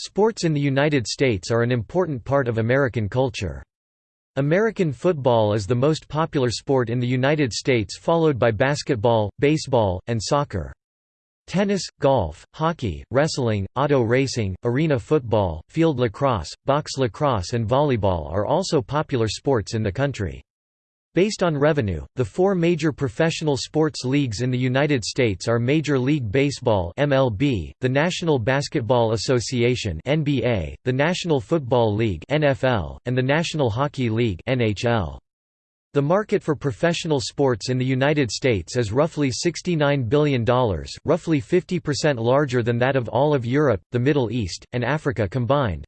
Sports in the United States are an important part of American culture. American football is the most popular sport in the United States followed by basketball, baseball, and soccer. Tennis, golf, hockey, wrestling, auto racing, arena football, field lacrosse, box lacrosse and volleyball are also popular sports in the country. Based on revenue, the four major professional sports leagues in the United States are Major League Baseball (MLB), the National Basketball Association (NBA), the National Football League (NFL), and the National Hockey League (NHL). The market for professional sports in the United States is roughly $69 billion, roughly 50% larger than that of all of Europe, the Middle East, and Africa combined.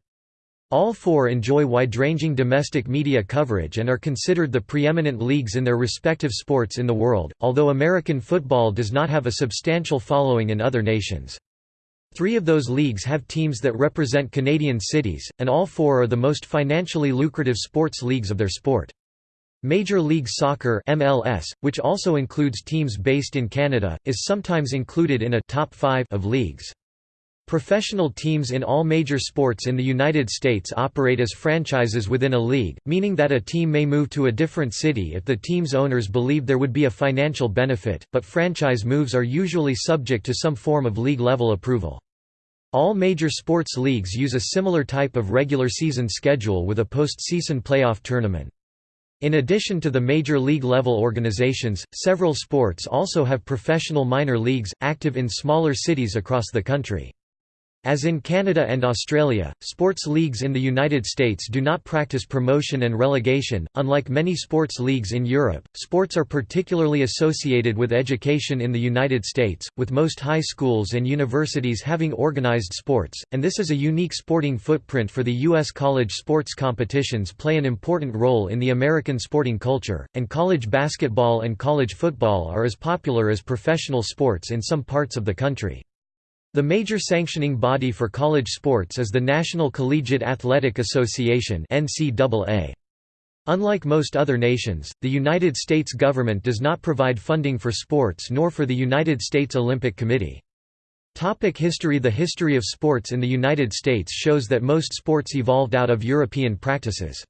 All four enjoy wide-ranging domestic media coverage and are considered the preeminent leagues in their respective sports in the world, although American football does not have a substantial following in other nations. Three of those leagues have teams that represent Canadian cities, and all four are the most financially lucrative sports leagues of their sport. Major League Soccer MLS, which also includes teams based in Canada, is sometimes included in a top 5 of leagues. Professional teams in all major sports in the United States operate as franchises within a league, meaning that a team may move to a different city if the team's owners believe there would be a financial benefit, but franchise moves are usually subject to some form of league-level approval. All major sports leagues use a similar type of regular season schedule with a postseason playoff tournament. In addition to the major league level organizations, several sports also have professional minor leagues, active in smaller cities across the country. As in Canada and Australia, sports leagues in the United States do not practice promotion and relegation. Unlike many sports leagues in Europe, sports are particularly associated with education in the United States, with most high schools and universities having organized sports, and this is a unique sporting footprint for the U.S. College sports competitions play an important role in the American sporting culture, and college basketball and college football are as popular as professional sports in some parts of the country. The major sanctioning body for college sports is the National Collegiate Athletic Association. Unlike most other nations, the United States government does not provide funding for sports nor for the United States Olympic Committee. Topic history The history of sports in the United States shows that most sports evolved out of European practices.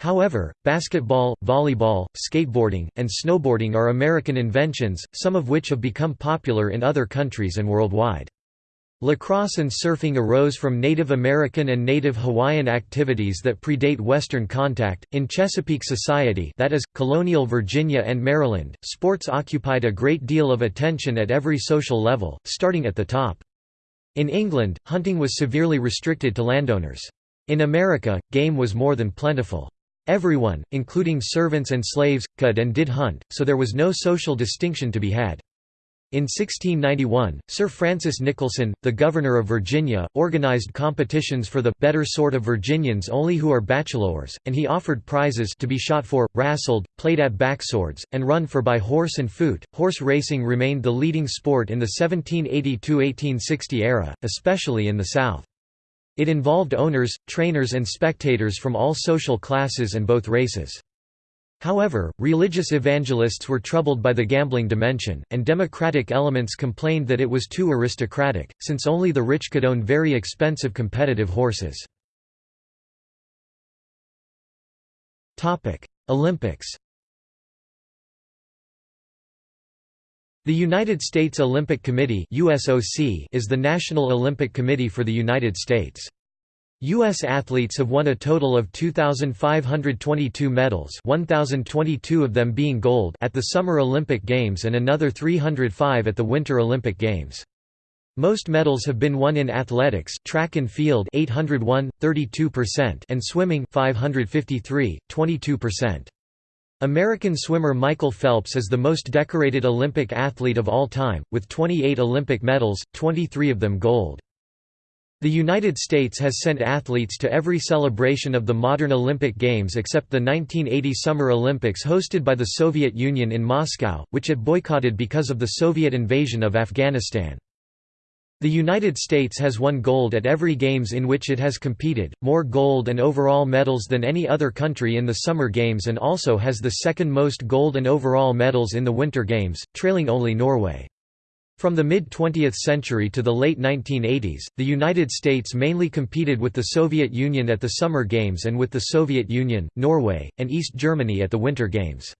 However, basketball, volleyball, skateboarding, and snowboarding are American inventions, some of which have become popular in other countries and worldwide. Lacrosse and surfing arose from Native American and Native Hawaiian activities that predate Western contact. In Chesapeake society, that is, colonial Virginia and Maryland, sports occupied a great deal of attention at every social level, starting at the top. In England, hunting was severely restricted to landowners. In America, game was more than plentiful. Everyone, including servants and slaves, could and did hunt, so there was no social distinction to be had. In 1691, Sir Francis Nicholson, the Governor of Virginia, organized competitions for the better sort of Virginians only who are bachelors, and he offered prizes to be shot for, wrastled, played at backswords, and run for by horse and foot. Horse racing remained the leading sport in the 1780–1860 era, especially in the South. It involved owners, trainers and spectators from all social classes and both races. However, religious evangelists were troubled by the gambling dimension, and democratic elements complained that it was too aristocratic, since only the rich could own very expensive competitive horses. Olympics The United States Olympic Committee is the National Olympic Committee for the United States. U.S. athletes have won a total of 2,522 medals 1,022 of them being gold at the Summer Olympic Games and another 305 at the Winter Olympic Games. Most medals have been won in athletics, track and field 801, 32% and swimming 553, 22%. American swimmer Michael Phelps is the most decorated Olympic athlete of all time, with 28 Olympic medals, 23 of them gold. The United States has sent athletes to every celebration of the modern Olympic Games except the 1980 Summer Olympics hosted by the Soviet Union in Moscow, which it boycotted because of the Soviet invasion of Afghanistan. The United States has won gold at every Games in which it has competed, more gold and overall medals than any other country in the Summer Games and also has the second most gold and overall medals in the Winter Games, trailing only Norway. From the mid-20th century to the late 1980s, the United States mainly competed with the Soviet Union at the Summer Games and with the Soviet Union, Norway, and East Germany at the Winter Games.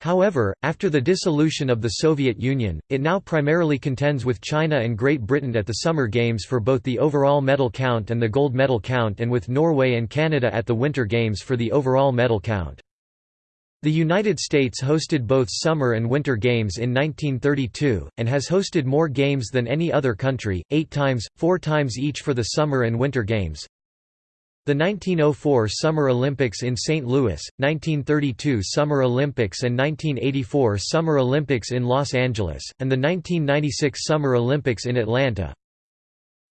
However, after the dissolution of the Soviet Union, it now primarily contends with China and Great Britain at the Summer Games for both the overall medal count and the gold medal count and with Norway and Canada at the Winter Games for the overall medal count. The United States hosted both Summer and Winter Games in 1932, and has hosted more games than any other country, eight times, four times each for the Summer and Winter Games. The 1904 Summer Olympics in St. Louis, 1932 Summer Olympics and 1984 Summer Olympics in Los Angeles, and the 1996 Summer Olympics in Atlanta,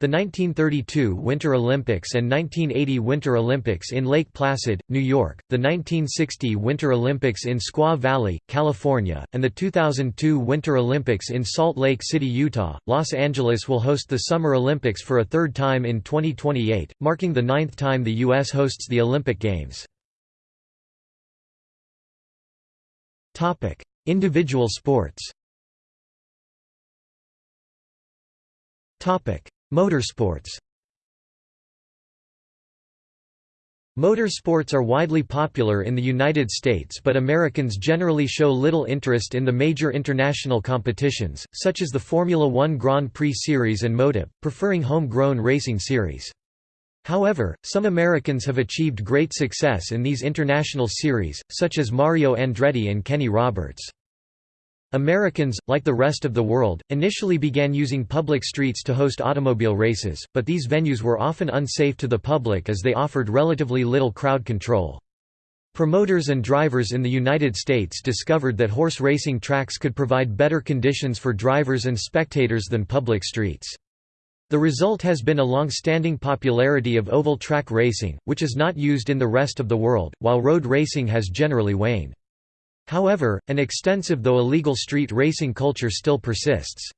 the 1932 Winter Olympics and 1980 Winter Olympics in Lake Placid, New York, the 1960 Winter Olympics in Squaw Valley, California, and the 2002 Winter Olympics in Salt Lake City, Utah. Los Angeles will host the Summer Olympics for a third time in 2028, marking the ninth time the U.S. hosts the Olympic Games. Individual sports Motorsports Motorsports are widely popular in the United States but Americans generally show little interest in the major international competitions, such as the Formula One Grand Prix Series and MotoGP, preferring home-grown racing series. However, some Americans have achieved great success in these international series, such as Mario Andretti and Kenny Roberts. Americans, like the rest of the world, initially began using public streets to host automobile races, but these venues were often unsafe to the public as they offered relatively little crowd control. Promoters and drivers in the United States discovered that horse racing tracks could provide better conditions for drivers and spectators than public streets. The result has been a long-standing popularity of oval track racing, which is not used in the rest of the world, while road racing has generally waned. However, an extensive though illegal street racing culture still persists.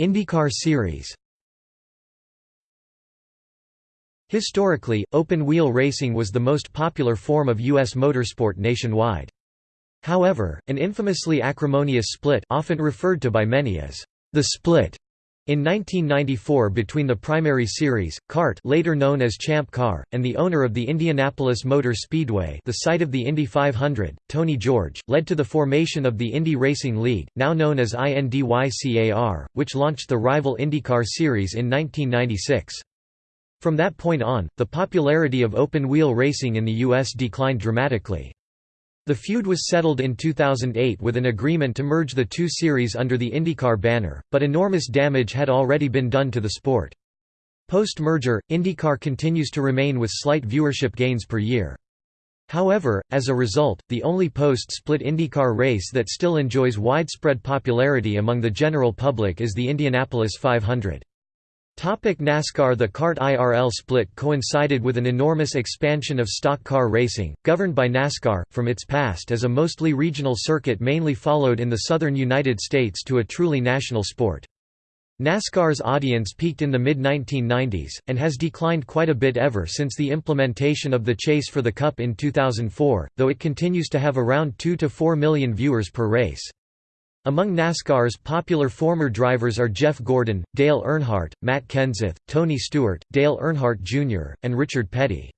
IndyCar series Historically, open-wheel racing was the most popular form of U.S. motorsport nationwide. However, an infamously acrimonious split often referred to by many as the split in 1994 between the primary series, CART later known as Champ Car, and the owner of the Indianapolis Motor Speedway the site of the Indy 500, Tony George, led to the formation of the Indy Racing League, now known as INDYCAR, which launched the rival IndyCar series in 1996. From that point on, the popularity of open-wheel racing in the U.S. declined dramatically. The feud was settled in 2008 with an agreement to merge the two series under the IndyCar banner, but enormous damage had already been done to the sport. Post-merger, IndyCar continues to remain with slight viewership gains per year. However, as a result, the only post-split IndyCar race that still enjoys widespread popularity among the general public is the Indianapolis 500. Topic NASCAR The CART IRL split coincided with an enormous expansion of stock car racing, governed by NASCAR, from its past as a mostly regional circuit mainly followed in the southern United States to a truly national sport. NASCAR's audience peaked in the mid-1990s, and has declined quite a bit ever since the implementation of the Chase for the Cup in 2004, though it continues to have around 2 to 4 million viewers per race. Among NASCAR's popular former drivers are Jeff Gordon, Dale Earnhardt, Matt Kenseth, Tony Stewart, Dale Earnhardt Jr., and Richard Petty.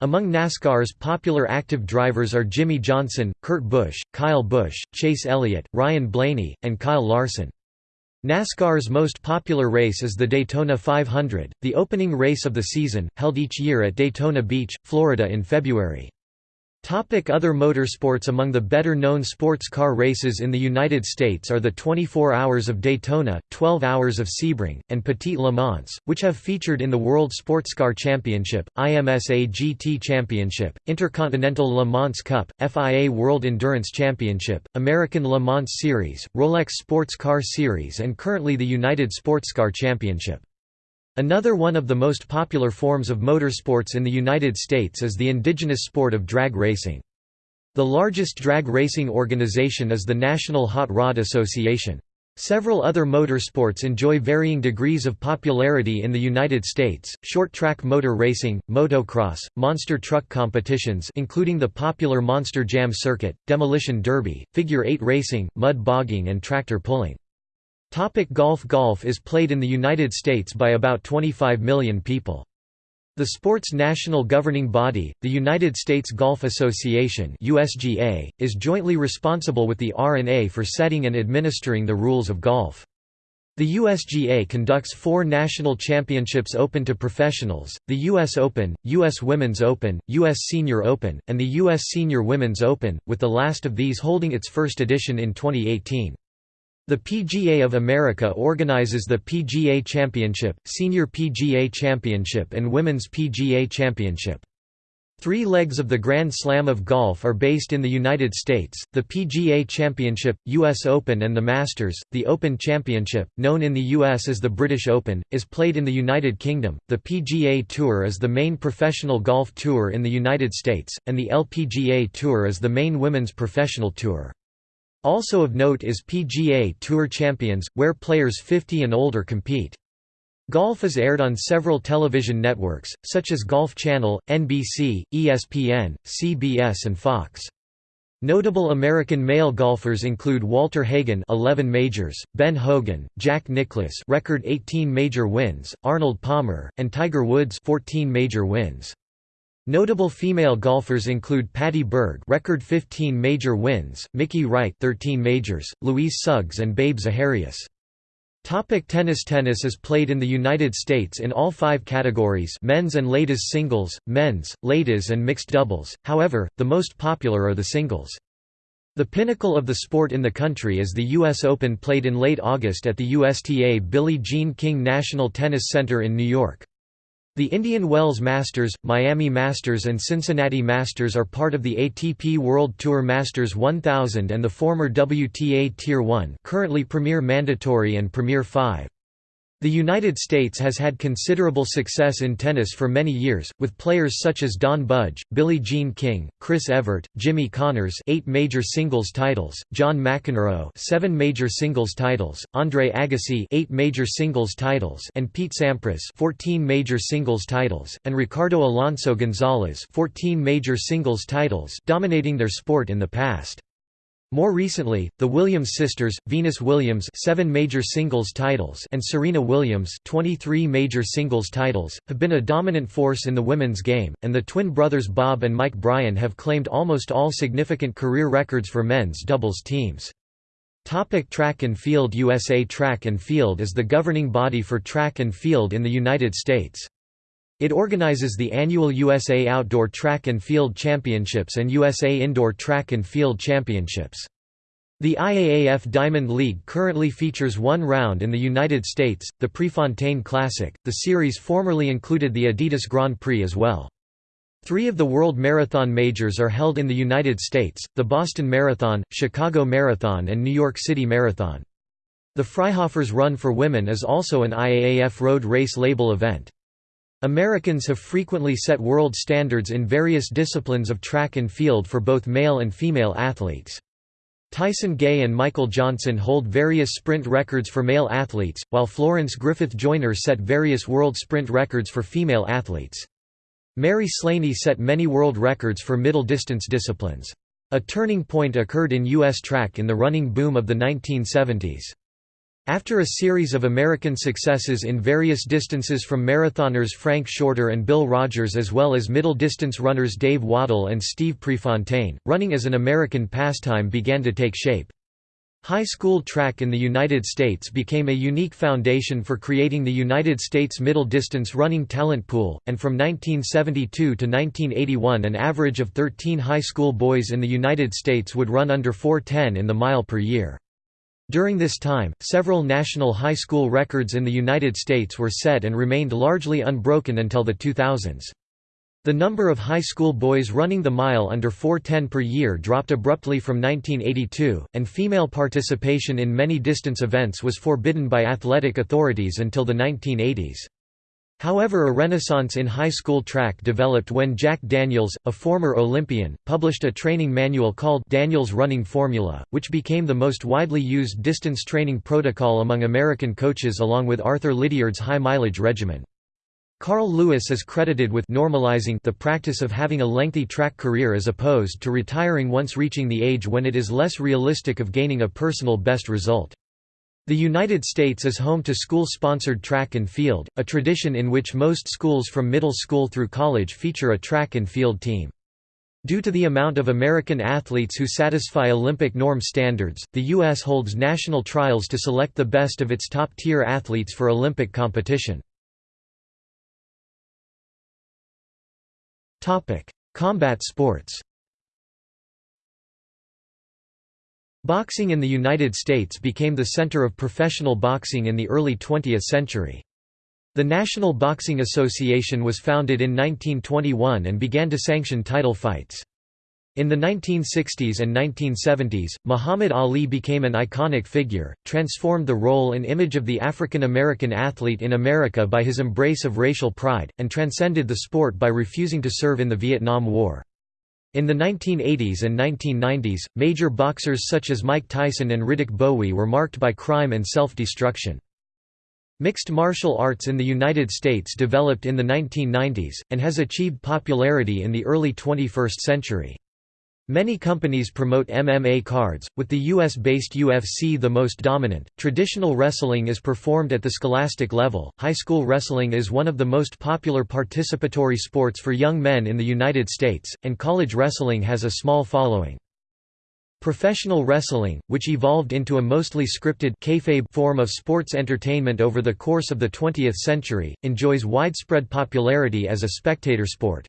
Among NASCAR's popular active drivers are Jimmie Johnson, Kurt Busch, Kyle Busch, Chase Elliott, Ryan Blaney, and Kyle Larson. NASCAR's most popular race is the Daytona 500, the opening race of the season, held each year at Daytona Beach, Florida in February. Topic other motorsports Among the better-known sports car races in the United States are the 24 Hours of Daytona, 12 Hours of Sebring, and Petit Le Mans, which have featured in the World Sportscar Championship, IMSA GT Championship, Intercontinental Le Mans Cup, FIA World Endurance Championship, American Le Mans Series, Rolex Sports Car Series and currently the United Sportscar Championship. Another one of the most popular forms of motorsports in the United States is the indigenous sport of drag racing. The largest drag racing organization is the National Hot Rod Association. Several other motorsports enjoy varying degrees of popularity in the United States, short-track motor racing, motocross, monster truck competitions including the popular Monster Jam circuit, demolition derby, figure-eight racing, mud bogging and tractor pulling. Topic golf Golf is played in the United States by about 25 million people. The sport's national governing body, the United States Golf Association (USGA), is jointly responsible with the R&A for setting and administering the rules of golf. The USGA conducts four national championships open to professionals, the U.S. Open, U.S. Women's Open, U.S. Senior Open, and the U.S. Senior Women's Open, with the last of these holding its first edition in 2018. The PGA of America organizes the PGA Championship, Senior PGA Championship and Women's PGA Championship. Three legs of the Grand Slam of Golf are based in the United States, the PGA Championship, US Open and the Masters. The Open Championship, known in the US as the British Open, is played in the United Kingdom, the PGA Tour is the main professional golf tour in the United States, and the LPGA Tour is the main women's professional tour. Also of note is PGA Tour Champions, where players 50 and older compete. Golf is aired on several television networks, such as Golf Channel, NBC, ESPN, CBS and Fox. Notable American male golfers include Walter Hagen 11 majors, Ben Hogan, Jack Nicklaus record 18 major wins, Arnold Palmer, and Tiger Woods 14 major wins. Notable female golfers include Patty Berg record 15 major wins, Mickey Wright 13 majors, Louise Suggs and Babe Zaharias. Topic tennis Tennis is played in the United States in all five categories men's and ladies singles, men's, ladies and mixed doubles, however, the most popular are the singles. The pinnacle of the sport in the country is the U.S. Open played in late August at the USTA Billie Jean King National Tennis Center in New York. The Indian Wells Masters, Miami Masters and Cincinnati Masters are part of the ATP World Tour Masters 1000 and the former WTA Tier 1 currently Premier Mandatory and Premier 5. The United States has had considerable success in tennis for many years, with players such as Don Budge, Billie Jean King, Chris Evert, Jimmy Connors eight major singles titles, John McEnroe seven major singles titles, Andre Agassi eight major singles titles and Pete Sampras 14 major singles titles, and Ricardo Alonso Gonzalez 14 major singles titles dominating their sport in the past. More recently, the Williams sisters, Venus Williams 7 major singles titles and Serena Williams 23 major singles titles, have been a dominant force in the women's game, and the twin brothers Bob and Mike Bryan have claimed almost all significant career records for men's doubles teams. Topic track and field USA Track and Field is the governing body for track and field in the United States. It organizes the annual USA Outdoor Track and Field Championships and USA Indoor Track and Field Championships. The IAAF Diamond League currently features one round in the United States, the Prefontaine Classic. The series formerly included the Adidas Grand Prix as well. Three of the World Marathon Majors are held in the United States, the Boston Marathon, Chicago Marathon and New York City Marathon. The Freihofer's Run for Women is also an IAAF road race label event. Americans have frequently set world standards in various disciplines of track and field for both male and female athletes. Tyson Gay and Michael Johnson hold various sprint records for male athletes, while Florence Griffith Joyner set various world sprint records for female athletes. Mary Slaney set many world records for middle distance disciplines. A turning point occurred in U.S. track in the running boom of the 1970s. After a series of American successes in various distances from marathoners Frank Shorter and Bill Rodgers as well as middle-distance runners Dave Wottle and Steve Prefontaine, running as an American pastime began to take shape. High school track in the United States became a unique foundation for creating the United States middle distance running talent pool, and from 1972 to 1981 an average of 13 high school boys in the United States would run under 410 in the mile per year. During this time, several national high school records in the United States were set and remained largely unbroken until the 2000s. The number of high school boys running the mile under 410 per year dropped abruptly from 1982, and female participation in many distance events was forbidden by athletic authorities until the 1980s. However a renaissance in high school track developed when Jack Daniels, a former Olympian, published a training manual called Daniels Running Formula, which became the most widely used distance training protocol among American coaches along with Arthur Lydiard's high-mileage regimen. Carl Lewis is credited with normalizing the practice of having a lengthy track career as opposed to retiring once reaching the age when it is less realistic of gaining a personal best result. The United States is home to school-sponsored track and field, a tradition in which most schools from middle school through college feature a track and field team. Due to the amount of American athletes who satisfy Olympic norm standards, the U.S. holds national trials to select the best of its top-tier athletes for Olympic competition. Combat sports Boxing in the United States became the center of professional boxing in the early 20th century. The National Boxing Association was founded in 1921 and began to sanction title fights. In the 1960s and 1970s, Muhammad Ali became an iconic figure, transformed the role and image of the African American athlete in America by his embrace of racial pride, and transcended the sport by refusing to serve in the Vietnam War. In the 1980s and 1990s, major boxers such as Mike Tyson and Riddick Bowe were marked by crime and self-destruction. Mixed martial arts in the United States developed in the 1990s, and has achieved popularity in the early 21st century. Many companies promote MMA cards, with the US-based UFC the most dominant. Traditional wrestling is performed at the scholastic level. High school wrestling is one of the most popular participatory sports for young men in the United States, and college wrestling has a small following. Professional wrestling, which evolved into a mostly scripted kayfabe form of sports entertainment over the course of the 20th century, enjoys widespread popularity as a spectator sport.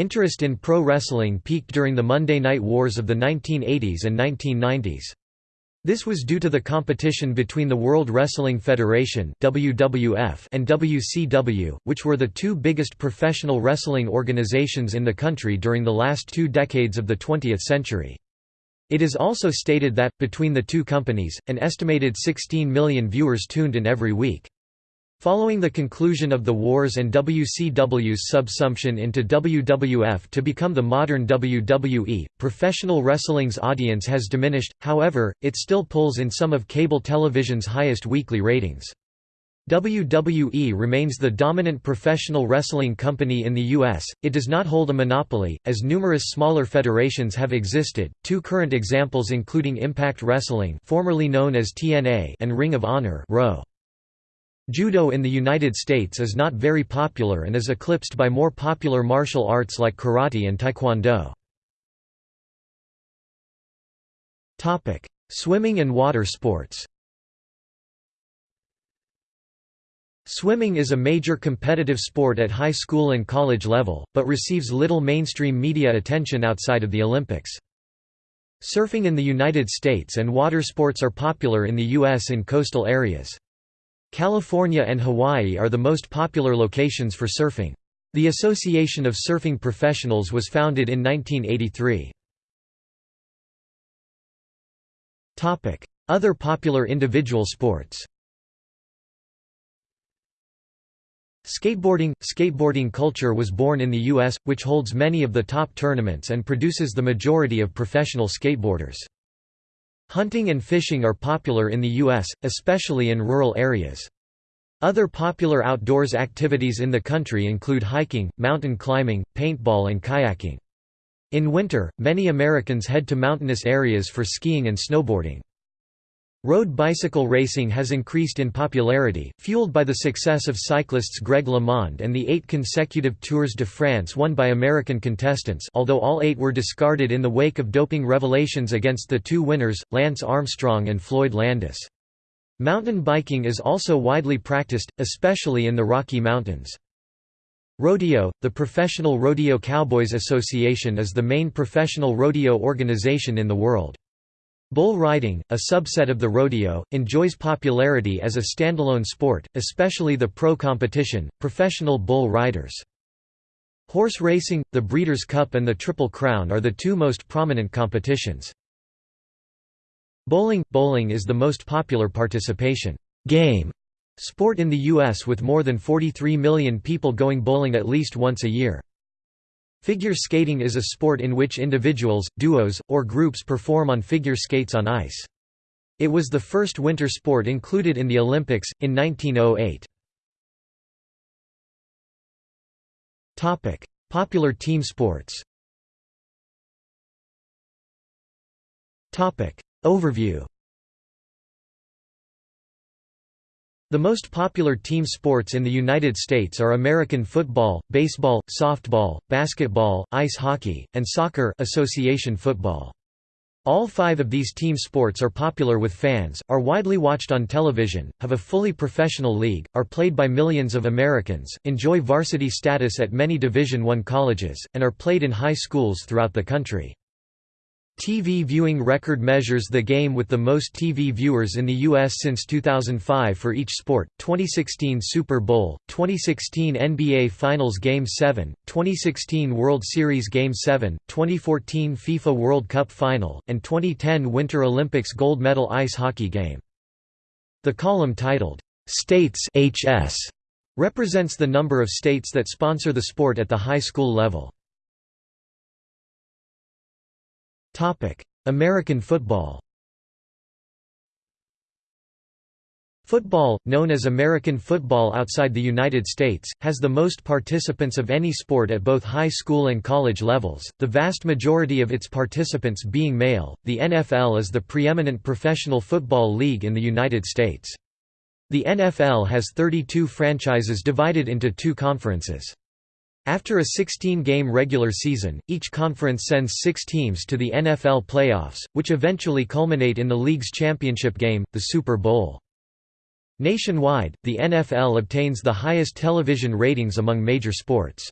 Interest in pro wrestling peaked during the Monday Night Wars of the 1980s and 1990s. This was due to the competition between the World Wrestling Federation (WWF) and WCW, which were the two biggest professional wrestling organizations in the country during the last two decades of the 20th century. It is also stated that, between the two companies, an estimated 16 million viewers tuned in every week. Following the conclusion of the wars and WCW's subsumption into WWF to become the modern WWE, professional wrestling's audience has diminished, however, it still pulls in some of cable television's highest weekly ratings. WWE remains the dominant professional wrestling company in the U.S., it does not hold a monopoly, as numerous smaller federations have existed, two current examples including Impact Wrestling formerly known as TNA and Ring of Honor ROH. Judo in the United States is not very popular and is eclipsed by more popular martial arts like karate and taekwondo. Swimming and water sports Swimming is a major competitive sport at high school and college level, but receives little mainstream media attention outside of the Olympics. Surfing in the United States and water sports are popular in the U.S. in coastal areas. California and Hawaii are the most popular locations for surfing. The Association of Surfing Professionals was founded in 1983. Other popular individual sports Skateboarding – Skateboarding culture was born in the U.S., which holds many of the top tournaments and produces the majority of professional skateboarders. Hunting and fishing are popular in the U.S., especially in rural areas. Other popular outdoors activities in the country include hiking, mountain climbing, paintball and kayaking. In winter, many Americans head to mountainous areas for skiing and snowboarding. Road bicycle racing has increased in popularity, fueled by the success of cyclists Greg LeMond and the eight consecutive Tours de France won by American contestants although all eight were discarded in the wake of doping revelations against the two winners, Lance Armstrong and Floyd Landis. Mountain biking is also widely practiced, especially in the Rocky Mountains. Rodeo – The Professional Rodeo Cowboys Association is the main professional rodeo organization in the world. Bull riding, a subset of the rodeo, enjoys popularity as a standalone sport, especially the pro competition, professional bull riders. Horse racing, the Breeders' Cup and the Triple Crown are the two most prominent competitions. Bowling – Bowling is the most popular participation game Sport in the U.S. with more than 43 million people going bowling at least once a year. Figure skating is a sport in which individuals, duos, or groups perform on figure skates on ice. It was the first winter sport included in the Olympics, in 1908. Popular team sports Overview The most popular team sports in the United States are American football, baseball, softball, basketball, ice hockey, and soccer association football. All five of these team sports are popular with fans, are widely watched on television, have a fully professional league, are played by millions of Americans, enjoy varsity status at many Division I colleges, and are played in high schools throughout the country. TV viewing record measures the game with the most TV viewers in the U.S. since 2005 for each sport, 2016 Super Bowl, 2016 NBA Finals Game 7, 2016 World Series Game 7, 2014 FIFA World Cup Final, and 2010 Winter Olympics gold medal ice hockey game. The column titled, "'States HS' represents the number of states that sponsor the sport at the high school level. American football Football, known as American football outside the United States, has the most participants of any sport at both high school and college levels, the vast majority of its participants being male. The NFL is the preeminent professional football league in the United States. The NFL has 32 franchises divided into two conferences. After a 16-game regular season, each conference sends six teams to the NFL playoffs, which eventually culminate in the league's championship game, the Super Bowl. Nationwide, the NFL obtains the highest television ratings among major sports.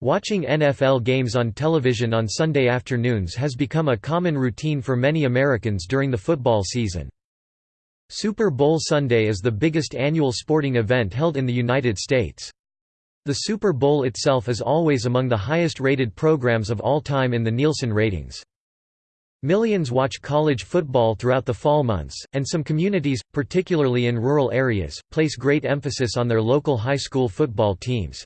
Watching NFL games on television on Sunday afternoons has become a common routine for many Americans during the football season. Super Bowl Sunday is the biggest annual sporting event held in the United States. The Super Bowl itself is always among the highest-rated programs of all time in the Nielsen ratings. Millions watch college football throughout the fall months, and some communities, particularly in rural areas, place great emphasis on their local high school football teams.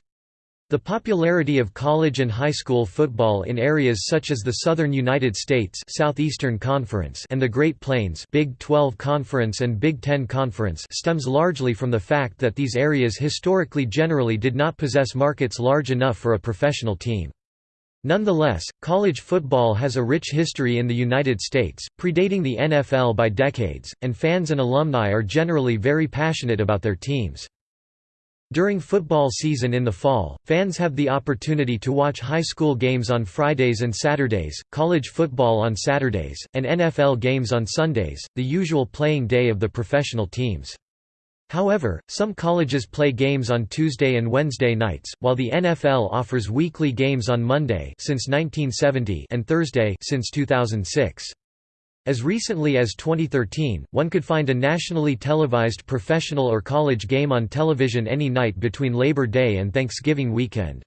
The popularity of college and high school football in areas such as the Southern United States Southeastern Conference and the Great Plains Big 12 Conference and Big 10 Conference stems largely from the fact that these areas historically generally did not possess markets large enough for a professional team. Nonetheless, college football has a rich history in the United States, predating the NFL by decades, and fans and alumni are generally very passionate about their teams. During football season in the fall, fans have the opportunity to watch high school games on Fridays and Saturdays, college football on Saturdays, and NFL games on Sundays, the usual playing day of the professional teams. However, some colleges play games on Tuesday and Wednesday nights, while the NFL offers weekly games on Monday since 1970 and Thursday since 2006. As recently as 2013, one could find a nationally televised professional or college game on television any night between Labor Day and Thanksgiving weekend.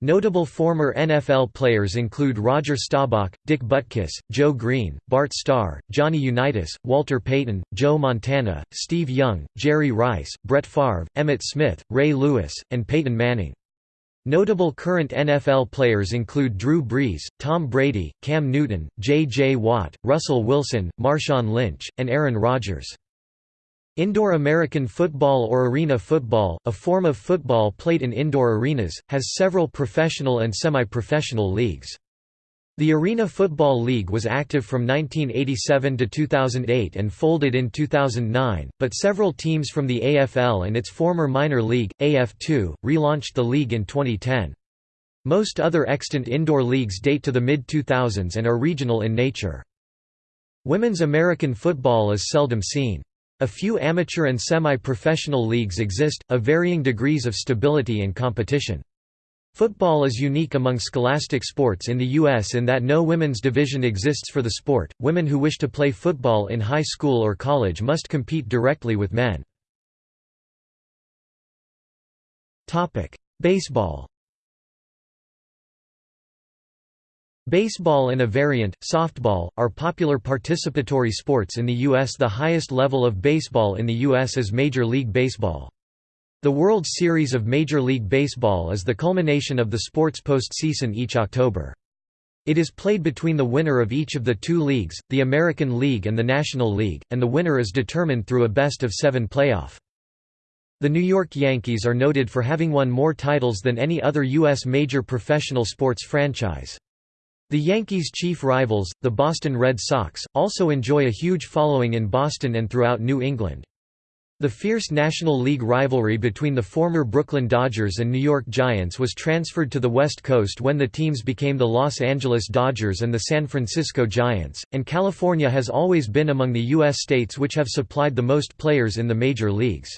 Notable former NFL players include Roger Staubach, Dick Butkus, Joe Greene, Bart Starr, Johnny Unitas, Walter Payton, Joe Montana, Steve Young, Jerry Rice, Brett Favre, Emmitt Smith, Ray Lewis, and Peyton Manning. Notable current NFL players include Drew Brees, Tom Brady, Cam Newton, J.J. Watt, Russell Wilson, Marshawn Lynch, and Aaron Rodgers. Indoor American football or arena football, a form of football played in indoor arenas, has several professional and semi-professional leagues. The Arena Football League was active from 1987 to 2008 and folded in 2009, but several teams from the AFL and its former minor league, AF2, relaunched the league in 2010. Most other extant indoor leagues date to the mid-2000s and are regional in nature. Women's American football is seldom seen. A few amateur and semi-professional leagues exist, of varying degrees of stability and competition. Football is unique among scholastic sports in the U.S. in that no women's division exists for the sport. Women who wish to play football in high school or college must compete directly with men. Topic: Baseball Baseball and a variant, softball, are popular participatory sports in the U.S. The highest level of baseball in the U.S. is Major League Baseball. The World Series of Major League Baseball is the culmination of the sport's postseason each October. It is played between the winner of each of the two leagues, the American League and the National League, and the winner is determined through a best-of-seven playoff. The New York Yankees are noted for having won more titles than any other U.S. major professional sports franchise. The Yankees' chief rivals, the Boston Red Sox, also enjoy a huge following in Boston and throughout New England. The fierce National League rivalry between the former Brooklyn Dodgers and New York Giants was transferred to the West Coast when the teams became the Los Angeles Dodgers and the San Francisco Giants, and California has always been among the U.S. states which have supplied the most players in the major leagues.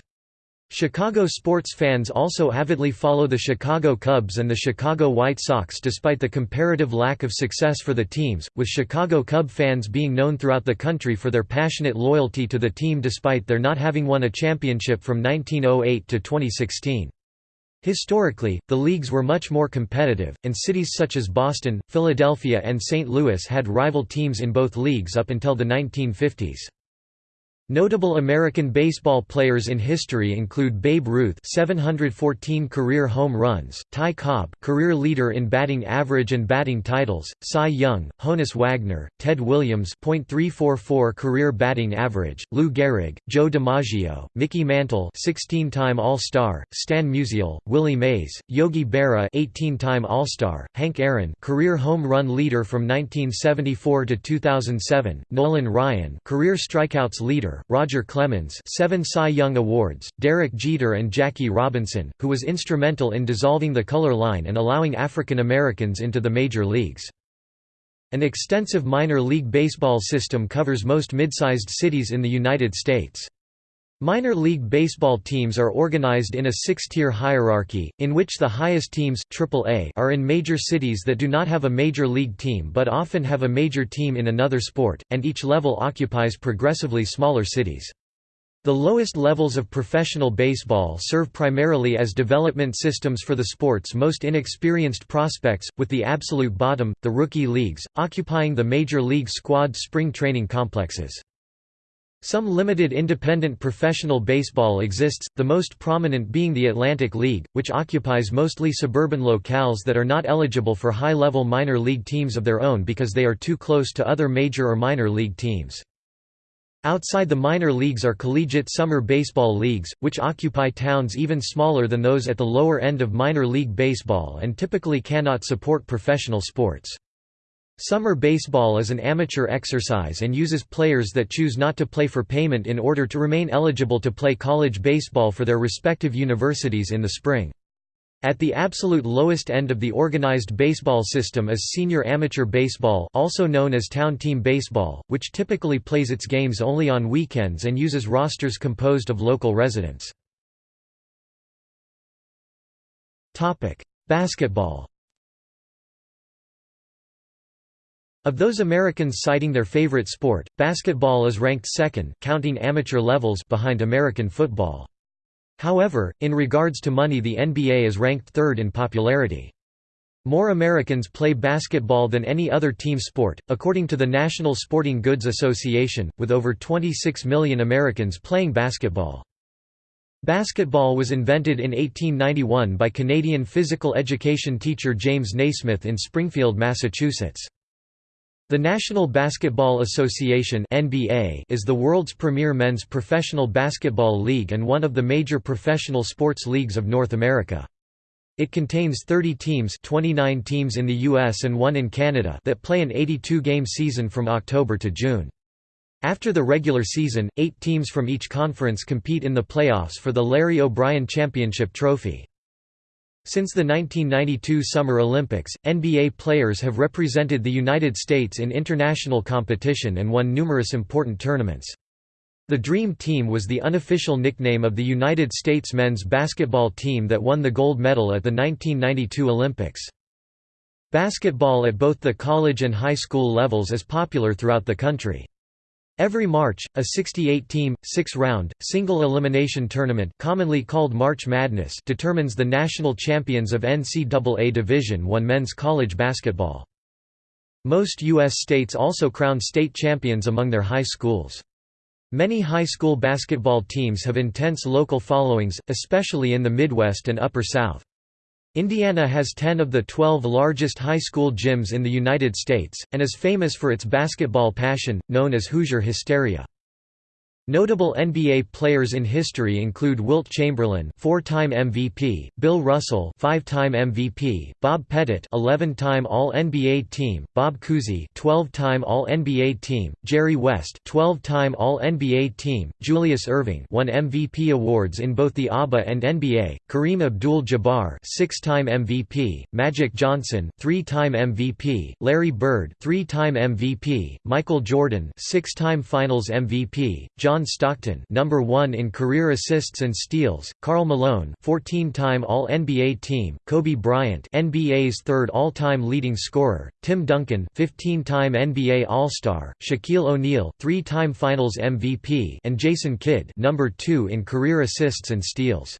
Chicago sports fans also avidly follow the Chicago Cubs and the Chicago White Sox despite the comparative lack of success for the teams, with Chicago Cub fans being known throughout the country for their passionate loyalty to the team despite their not having won a championship from 1908 to 2016. Historically, the leagues were much more competitive, and cities such as Boston, Philadelphia and St. Louis had rival teams in both leagues up until the 1950s. Notable American baseball players in history include Babe Ruth 714 career home runs, Ty Cobb career leader in batting average and batting titles, Cy Young, Honus Wagner, Ted Williams .344 career batting average, Lou Gehrig, Joe DiMaggio, Mickey Mantle 16-time All-Star, Stan Musial, Willie Mays, Yogi Berra 18-time All-Star, Hank Aaron career home run leader from 1974 to 2007, Nolan Ryan career strikeouts leader Roger Clemens seven Cy Young Awards, Derek Jeter and Jackie Robinson, who was instrumental in dissolving the color line and allowing African Americans into the major leagues. An extensive minor league baseball system covers most mid-sized cities in the United States. Minor league baseball teams are organized in a six-tier hierarchy, in which the highest teams AAA are in major cities that do not have a major league team but often have a major team in another sport, and each level occupies progressively smaller cities. The lowest levels of professional baseball serve primarily as development systems for the sport's most inexperienced prospects, with the absolute bottom, the rookie leagues, occupying the major league squad spring training complexes. Some limited independent professional baseball exists, the most prominent being the Atlantic League, which occupies mostly suburban locales that are not eligible for high-level minor league teams of their own because they are too close to other major or minor league teams. Outside the minor leagues are collegiate summer baseball leagues, which occupy towns even smaller than those at the lower end of minor league baseball and typically cannot support professional sports. Summer baseball is an amateur exercise and uses players that choose not to play for payment in order to remain eligible to play college baseball for their respective universities in the spring. At the absolute lowest end of the organized baseball system is senior amateur baseball also known as town team baseball, which typically plays its games only on weekends and uses rosters composed of local residents. Basketball Of those Americans citing their favorite sport, basketball is ranked second counting amateur levels behind American football. However, in regards to money the NBA is ranked third in popularity. More Americans play basketball than any other team sport, according to the National Sporting Goods Association, with over 26 million Americans playing basketball. Basketball was invented in 1891 by Canadian physical education teacher James Naismith in Springfield, Massachusetts. The National Basketball Association (NBA) is the world's premier men's professional basketball league and one of the major professional sports leagues of North America. It contains 30 teams 29 teams in the US and one in Canada that play an 82-game season from October to June. After the regular season, eight teams from each conference compete in the playoffs for the Larry O'Brien Championship Trophy. Since the 1992 Summer Olympics, NBA players have represented the United States in international competition and won numerous important tournaments. The Dream Team was the unofficial nickname of the United States men's basketball team that won the gold medal at the 1992 Olympics. Basketball at both the college and high school levels is popular throughout the country. Every March, a 68-team, six-round, single-elimination tournament commonly called March Madness determines the national champions of NCAA Division I men's college basketball. Most U.S. states also crown state champions among their high schools. Many high school basketball teams have intense local followings, especially in the Midwest and Upper South. Indiana has 10 of the 12 largest high school gyms in the United States, and is famous for its basketball passion, known as Hoosier hysteria. Notable NBA players in history include Wilt Chamberlain, four-time MVP, Bill Russell, five-time MVP, Bob Pettit, 11-time All-NBA team, Bob Cousy, 12-time All-NBA team, Jerry West, 12-time All-NBA team, Julius Erving, won MVP awards in both the ABA and NBA, Kareem Abdul-Jabbar, six-time MVP, Magic Johnson, three-time MVP, Larry Bird, three-time MVP, Michael Jordan, six-time Finals MVP, John John Stockton number 1 in career assists and steals, Karl Malone 14-time All-NBA team, Kobe Bryant NBA's third all-time leading scorer, Tim Duncan 15-time NBA All-Star, Shaquille O'Neal 3-time Finals MVP and Jason Kidd number 2 in career assists and steals.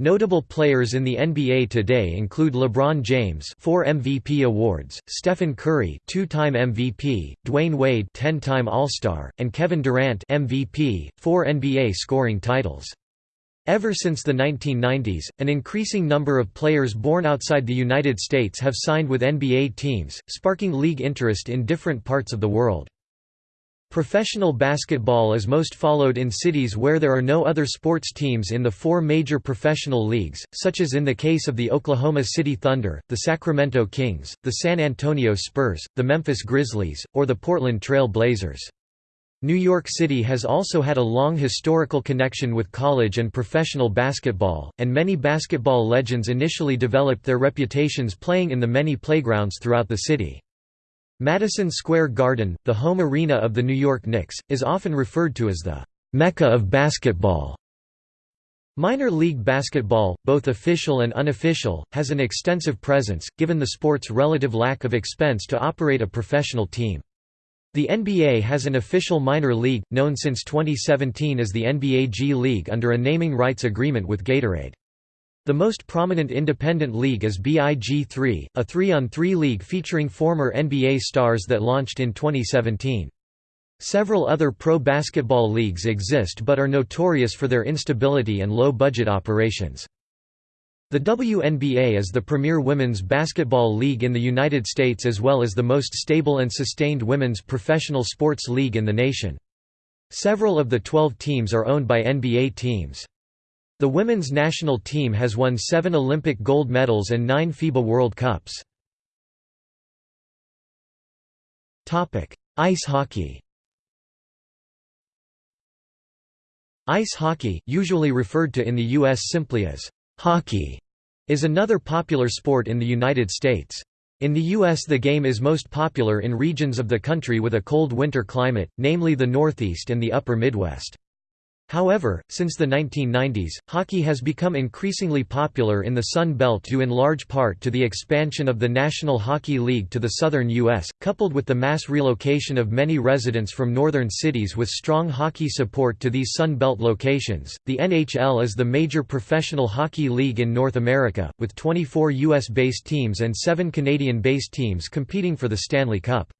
Notable players in the NBA today include LeBron James, 4 MVP awards, Stephen Curry, 2-time MVP, Dwyane Wade, 10-time All-Star, and Kevin Durant, MVP, 4 NBA scoring titles. Ever since the 1990s, an increasing number of players born outside the United States have signed with NBA teams, sparking league interest in different parts of the world. Professional basketball is most followed in cities where there are no other sports teams in the four major professional leagues, such as in the case of the Oklahoma City Thunder, the Sacramento Kings, the San Antonio Spurs, the Memphis Grizzlies, or the Portland Trail Blazers. New York City has also had a long historical connection with college and professional basketball, and many basketball legends initially developed their reputations playing in the many playgrounds throughout the city. Madison Square Garden, the home arena of the New York Knicks, is often referred to as the «Mecca of basketball». Minor league basketball, both official and unofficial, has an extensive presence, given the sport's relative lack of expense to operate a professional team. The NBA has an official minor league, known since 2017 as the NBA G League under a naming rights agreement with Gatorade. The most prominent independent league is BIG3, a 3-on-3 league featuring former NBA stars that launched in 2017. Several other pro basketball leagues exist but are notorious for their instability and low-budget operations. The WNBA is the premier women's basketball league in the United States as well as the most stable and sustained women's professional sports league in the nation. Several of the 12 teams are owned by NBA teams. The women's national team has won seven Olympic gold medals and nine FIBA World Cups. Ice hockey Ice hockey, usually referred to in the U.S. simply as hockey, is another popular sport in the United States. In the U.S. the game is most popular in regions of the country with a cold winter climate, namely the Northeast and the Upper Midwest. However, since the 1990s, hockey has become increasingly popular in the Sun Belt due in large part to the expansion of the National Hockey League to the southern U.S., coupled with the mass relocation of many residents from northern cities with strong hockey support to these Sun Belt locations. The NHL is the major professional hockey league in North America, with 24 U.S. based teams and 7 Canadian based teams competing for the Stanley Cup.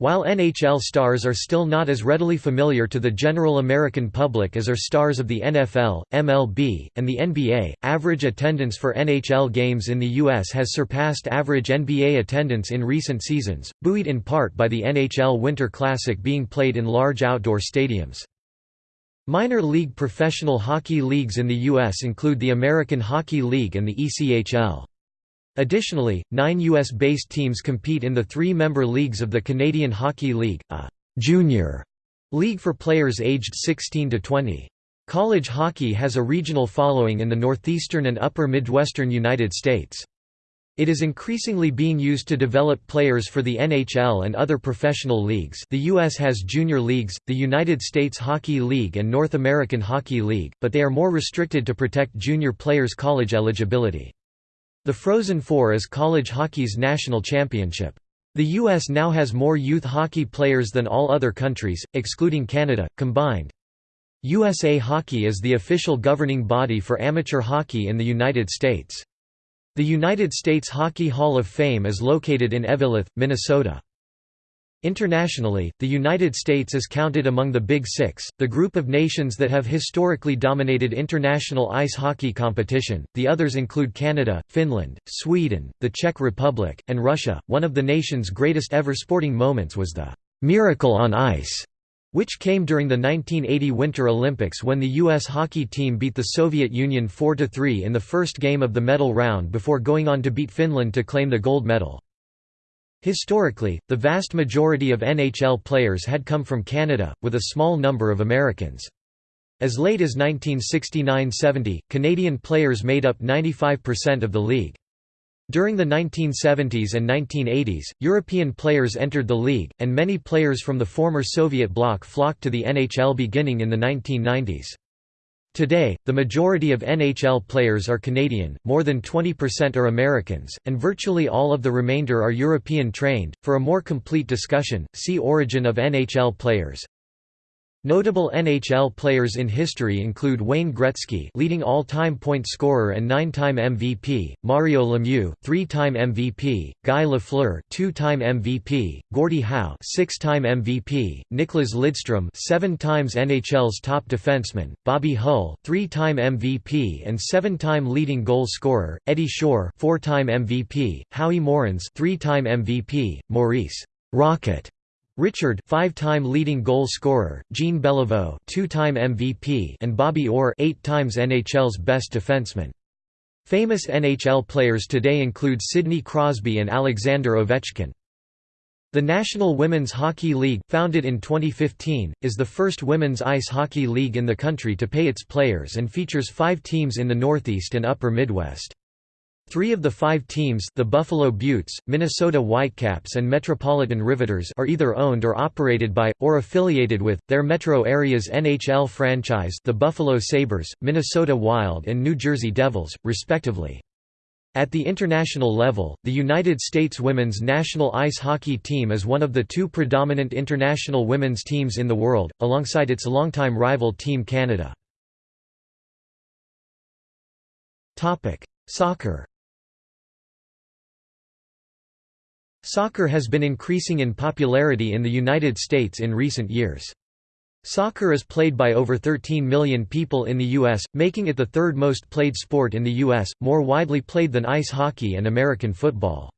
While NHL stars are still not as readily familiar to the general American public as are stars of the NFL, MLB, and the NBA, average attendance for NHL games in the U.S. has surpassed average NBA attendance in recent seasons, buoyed in part by the NHL Winter Classic being played in large outdoor stadiums. Minor league professional hockey leagues in the U.S. include the American Hockey League and the ECHL. Additionally, nine U.S.-based teams compete in the three-member leagues of the Canadian Hockey League, a «junior» league for players aged 16 to 20. College hockey has a regional following in the northeastern and upper Midwestern United States. It is increasingly being used to develop players for the NHL and other professional leagues the U.S. has junior leagues, the United States Hockey League and North American Hockey League, but they are more restricted to protect junior players' college eligibility. The Frozen Four is college hockey's national championship. The U.S. now has more youth hockey players than all other countries, excluding Canada, combined. USA Hockey is the official governing body for amateur hockey in the United States. The United States Hockey Hall of Fame is located in Eveleth, Minnesota. Internationally, the United States is counted among the Big Six, the group of nations that have historically dominated international ice hockey competition. The others include Canada, Finland, Sweden, the Czech Republic, and Russia. One of the nation's greatest ever sporting moments was the Miracle on Ice, which came during the 1980 Winter Olympics when the U.S. hockey team beat the Soviet Union 4–3 in the first game of the medal round before going on to beat Finland to claim the gold medal. Historically, the vast majority of NHL players had come from Canada, with a small number of Americans. As late as 1969–70, Canadian players made up 95% of the league. During the 1970s and 1980s, European players entered the league, and many players from the former Soviet bloc flocked to the NHL beginning in the 1990s. Today, the majority of NHL players are Canadian, more than 20% are Americans, and virtually all of the remainder are European trained. For a more complete discussion, see Origin of NHL players. Notable NHL players in history include Wayne Gretzky, leading all-time point scorer and nine-time MVP; Mario Lemieux, three-time MVP; Guy Lafleur, two-time MVP; Gordie Howe, six-time MVP; Nicklas Lidstrom, seven times NHL's top defenseman; Bobby Hull, three-time MVP and seven-time leading goal scorer; Eddie Shore, four-time MVP; Howie Morenz, three-time MVP; Maurice Rocket Richard five-time leading goal scorer, Jean Beliveau two-time MVP and Bobby Orr eight times NHL's best defenseman. Famous NHL players today include Sidney Crosby and Alexander Ovechkin. The National Women's Hockey League, founded in 2015, is the first women's ice hockey league in the country to pay its players and features five teams in the Northeast and Upper Midwest. Three of the five teams the Buffalo Beauts, Minnesota Whitecaps and Metropolitan Riveters are either owned or operated by, or affiliated with, their metro area's NHL franchise the Buffalo Sabres, Minnesota Wild and New Jersey Devils, respectively. At the international level, the United States women's national ice hockey team is one of the two predominant international women's teams in the world, alongside its longtime rival Team Canada. Soccer Soccer has been increasing in popularity in the United States in recent years. Soccer is played by over 13 million people in the U.S., making it the third most played sport in the U.S., more widely played than ice hockey and American football.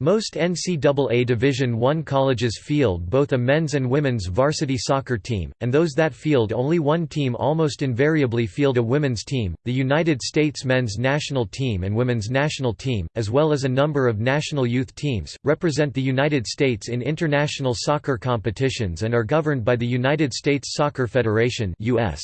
Most NCAA Division I colleges field both a men's and women's varsity soccer team, and those that field only one team almost invariably field a women's team. The United States men's national team and women's national team, as well as a number of national youth teams, represent the United States in international soccer competitions and are governed by the United States Soccer Federation (US).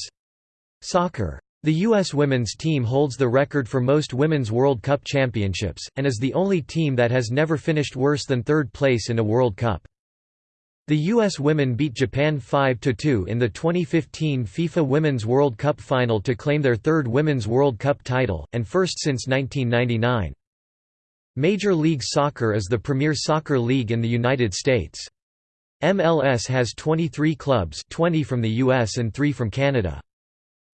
Soccer the U.S. women's team holds the record for most Women's World Cup championships, and is the only team that has never finished worse than third place in a World Cup. The U.S. women beat Japan 5–2 in the 2015 FIFA Women's World Cup final to claim their third Women's World Cup title, and first since 1999. Major League Soccer is the premier soccer league in the United States. MLS has 23 clubs 20 from the US and 3 from Canada.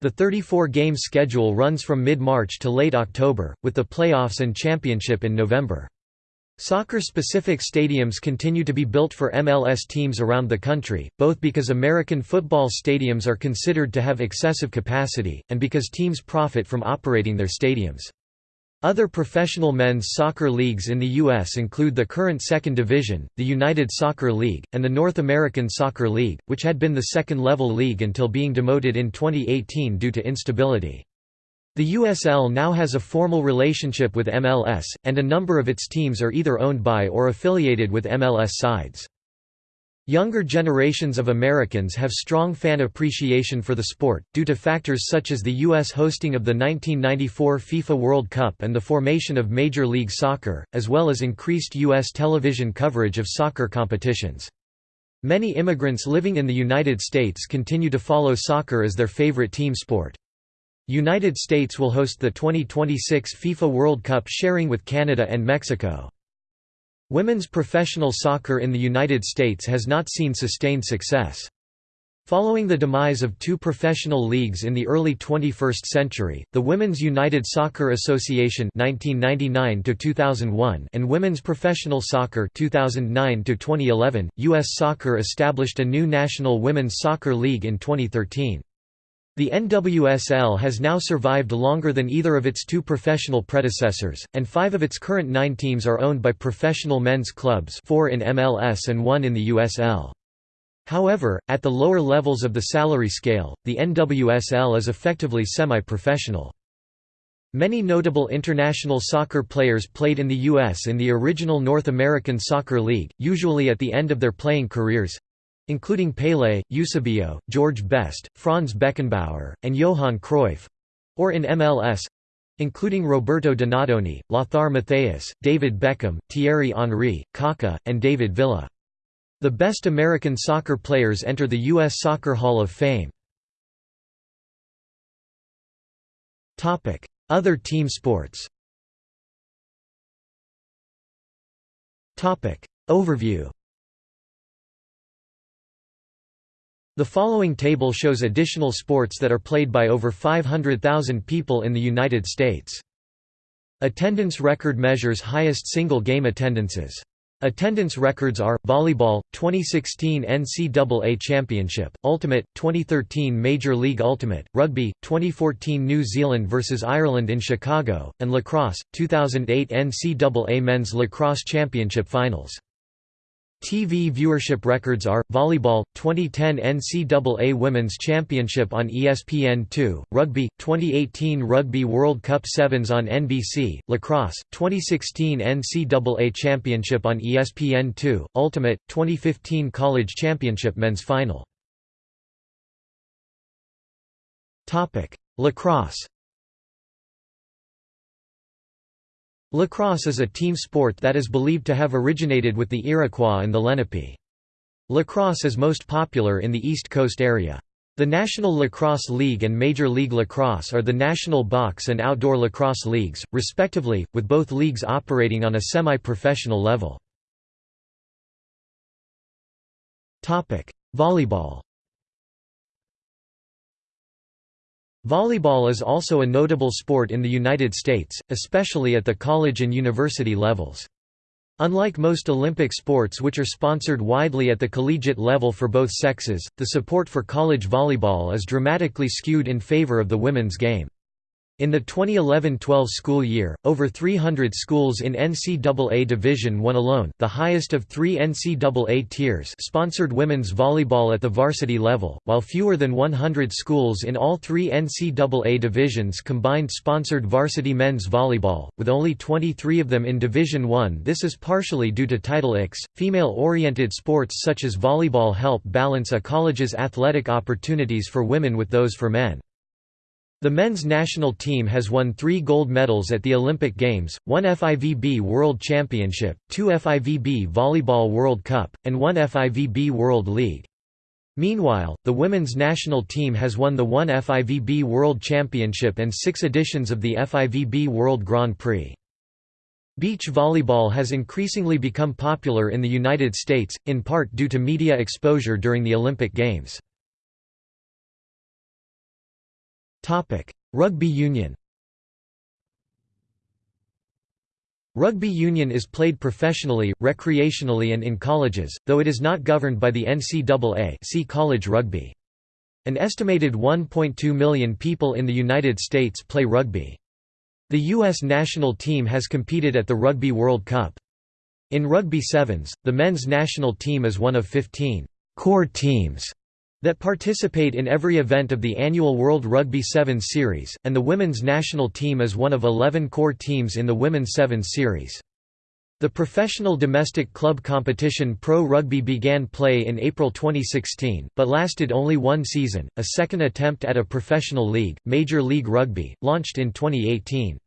The 34-game schedule runs from mid-March to late October, with the playoffs and championship in November. Soccer-specific stadiums continue to be built for MLS teams around the country, both because American football stadiums are considered to have excessive capacity, and because teams profit from operating their stadiums. Other professional men's soccer leagues in the U.S. include the current Second Division, the United Soccer League, and the North American Soccer League, which had been the second-level league until being demoted in 2018 due to instability. The USL now has a formal relationship with MLS, and a number of its teams are either owned by or affiliated with MLS sides. Younger generations of Americans have strong fan appreciation for the sport, due to factors such as the U.S. hosting of the 1994 FIFA World Cup and the formation of Major League Soccer, as well as increased U.S. television coverage of soccer competitions. Many immigrants living in the United States continue to follow soccer as their favorite team sport. United States will host the 2026 FIFA World Cup sharing with Canada and Mexico. Women's professional soccer in the United States has not seen sustained success. Following the demise of two professional leagues in the early 21st century, the Women's United Soccer Association (1999–2001) and Women's Professional Soccer (2009–2011), U.S. Soccer established a new National Women's Soccer League in 2013. The NWSL has now survived longer than either of its two professional predecessors, and five of its current nine teams are owned by professional men's clubs four in MLS and one in the USL. However, at the lower levels of the salary scale, the NWSL is effectively semi-professional. Many notable international soccer players played in the U.S. in the original North American Soccer League, usually at the end of their playing careers—including Pelé, Eusebio, George Best, Franz Beckenbauer, and Johan Cruyff—or in MLS—including Roberto Donadoni, Lothar Matthäus, David Beckham, Thierry Henry, Kaká, and David Villa. The best American soccer players enter the U.S. Soccer Hall of Fame. Other team sports Overview The following table shows additional sports that are played by over 500,000 people in the United States. Attendance record measures highest single game attendances. Attendance records are, Volleyball, 2016 NCAA Championship, Ultimate, 2013 Major League Ultimate, Rugby, 2014 New Zealand vs Ireland in Chicago, and Lacrosse, 2008 NCAA Men's Lacrosse Championship Finals. TV viewership records are, Volleyball, 2010 NCAA Women's Championship on ESPN2, Rugby, 2018 Rugby World Cup Sevens on NBC, Lacrosse, 2016 NCAA Championship on ESPN2, Ultimate, 2015 College Championship Men's Final. Lacrosse Lacrosse is a team sport that is believed to have originated with the Iroquois and the Lenape. Lacrosse is most popular in the East Coast area. The National Lacrosse League and Major League Lacrosse are the national box and outdoor lacrosse leagues, respectively, with both leagues operating on a semi-professional level. Volleyball Volleyball is also a notable sport in the United States, especially at the college and university levels. Unlike most Olympic sports which are sponsored widely at the collegiate level for both sexes, the support for college volleyball is dramatically skewed in favor of the women's game. In the 2011–12 school year, over 300 schools in NCAA Division I alone, the highest of three NCAA tiers sponsored women's volleyball at the varsity level, while fewer than 100 schools in all three NCAA divisions combined sponsored varsity men's volleyball, with only 23 of them in Division I. This is partially due to Title IX. Female-oriented sports such as volleyball help balance a college's athletic opportunities for women with those for men. The men's national team has won three gold medals at the Olympic Games, one FIVB World Championship, two FIVB Volleyball World Cup, and one FIVB World League. Meanwhile, the women's national team has won the one FIVB World Championship and six editions of the FIVB World Grand Prix. Beach volleyball has increasingly become popular in the United States, in part due to media exposure during the Olympic Games. Topic: Rugby union. Rugby union is played professionally, recreationally and in colleges, though it is not governed by the NCAA see college rugby. An estimated 1.2 million people in the United States play rugby. The U.S. national team has competed at the Rugby World Cup. In Rugby Sevens, the men's national team is one of 15 core teams that participate in every event of the annual World Rugby Sevens Series, and the women's national team is one of 11 core teams in the Women's Sevens Series. The professional domestic club competition Pro Rugby began play in April 2016, but lasted only one season. A second attempt at a professional league, Major League Rugby, launched in 2018.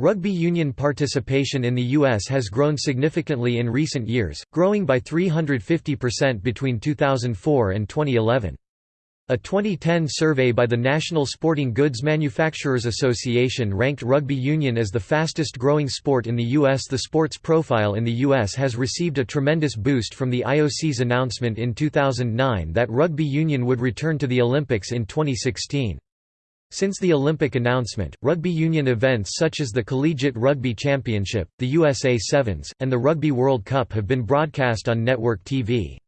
Rugby union participation in the U.S. has grown significantly in recent years, growing by 350% between 2004 and 2011. A 2010 survey by the National Sporting Goods Manufacturers Association ranked rugby union as the fastest growing sport in the U.S. The sport's profile in the U.S. has received a tremendous boost from the IOC's announcement in 2009 that rugby union would return to the Olympics in 2016. Since the Olympic announcement, rugby union events such as the Collegiate Rugby Championship, the USA Sevens, and the Rugby World Cup have been broadcast on network TV.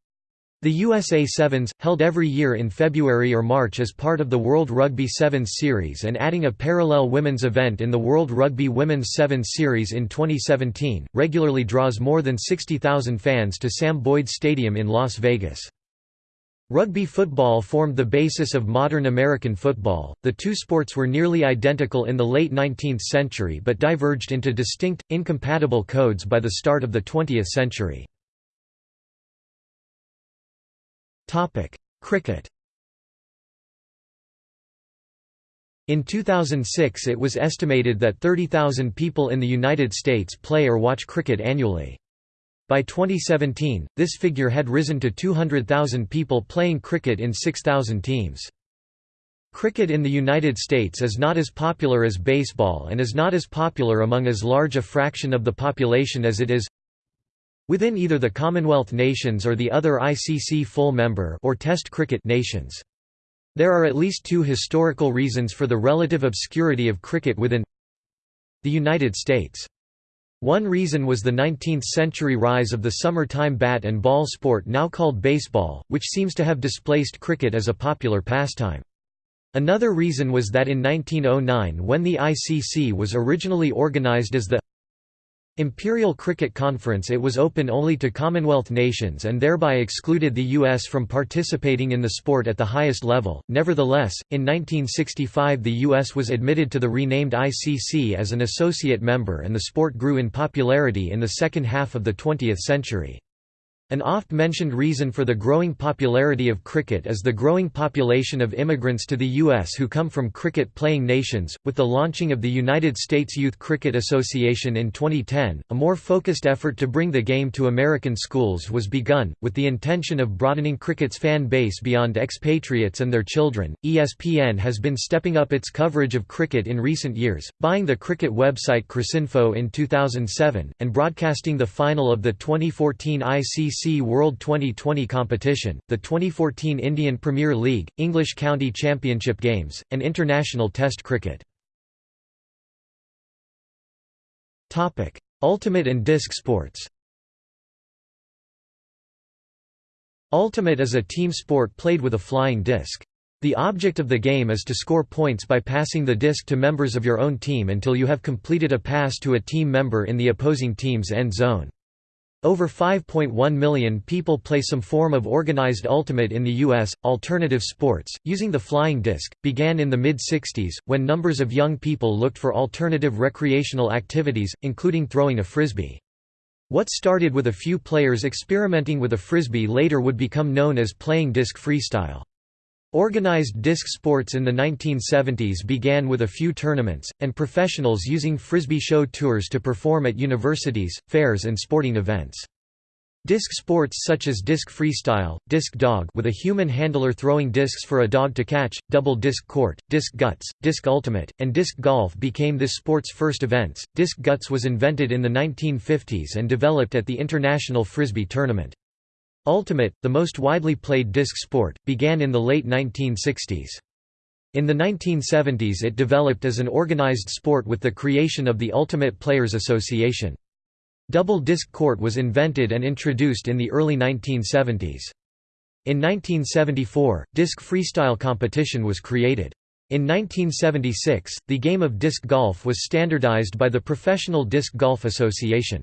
The USA Sevens, held every year in February or March as part of the World Rugby Sevens Series and adding a parallel women's event in the World Rugby Women's Sevens Series in 2017, regularly draws more than 60,000 fans to Sam Boyd Stadium in Las Vegas. Rugby football formed the basis of modern American football. The two sports were nearly identical in the late 19th century but diverged into distinct, incompatible codes by the start of the 20th century. Cricket In 2006 it was estimated that 30,000 people in the United States play or watch cricket annually. By 2017, this figure had risen to 200,000 people playing cricket in 6,000 teams. Cricket in the United States is not as popular as baseball and is not as popular among as large a fraction of the population as it is within either the Commonwealth nations or the other ICC full member or Test cricket nations. There are at least two historical reasons for the relative obscurity of cricket within the United States. One reason was the 19th-century rise of the summertime bat and ball sport now called baseball, which seems to have displaced cricket as a popular pastime. Another reason was that in 1909 when the ICC was originally organized as the Imperial Cricket Conference it was open only to Commonwealth nations and thereby excluded the U.S. from participating in the sport at the highest level. Nevertheless, in 1965 the U.S. was admitted to the renamed ICC as an associate member and the sport grew in popularity in the second half of the 20th century. An oft-mentioned reason for the growing popularity of cricket is the growing population of immigrants to the U.S. who come from cricket-playing nations. With the launching of the United States Youth Cricket Association in 2010, a more focused effort to bring the game to American schools was begun, with the intention of broadening cricket's fan base beyond expatriates and their children. ESPN has been stepping up its coverage of cricket in recent years, buying the cricket website Cricinfo in 2007, and broadcasting the final of the 2014 ICC World Twenty20 competition, the 2014 Indian Premier League, English County Championship Games, and international Test cricket. Ultimate and disc sports Ultimate is a team sport played with a flying disc. The object of the game is to score points by passing the disc to members of your own team until you have completed a pass to a team member in the opposing team's end zone. Over 5.1 million people play some form of organized ultimate in the U.S. Alternative sports, using the flying disc, began in the mid 60s, when numbers of young people looked for alternative recreational activities, including throwing a frisbee. What started with a few players experimenting with a frisbee later would become known as playing disc freestyle. Organized disc sports in the 1970s began with a few tournaments, and professionals using frisbee show tours to perform at universities, fairs and sporting events. Disc sports such as disc freestyle, disc dog with a human handler throwing discs for a dog to catch, double disc court, disc guts, disc ultimate, and disc golf became this sport's first events. Disc guts was invented in the 1950s and developed at the International Frisbee Tournament. Ultimate, the most widely played disc sport, began in the late 1960s. In the 1970s it developed as an organized sport with the creation of the Ultimate Players Association. Double disc court was invented and introduced in the early 1970s. In 1974, disc freestyle competition was created. In 1976, the game of disc golf was standardized by the Professional Disc Golf Association.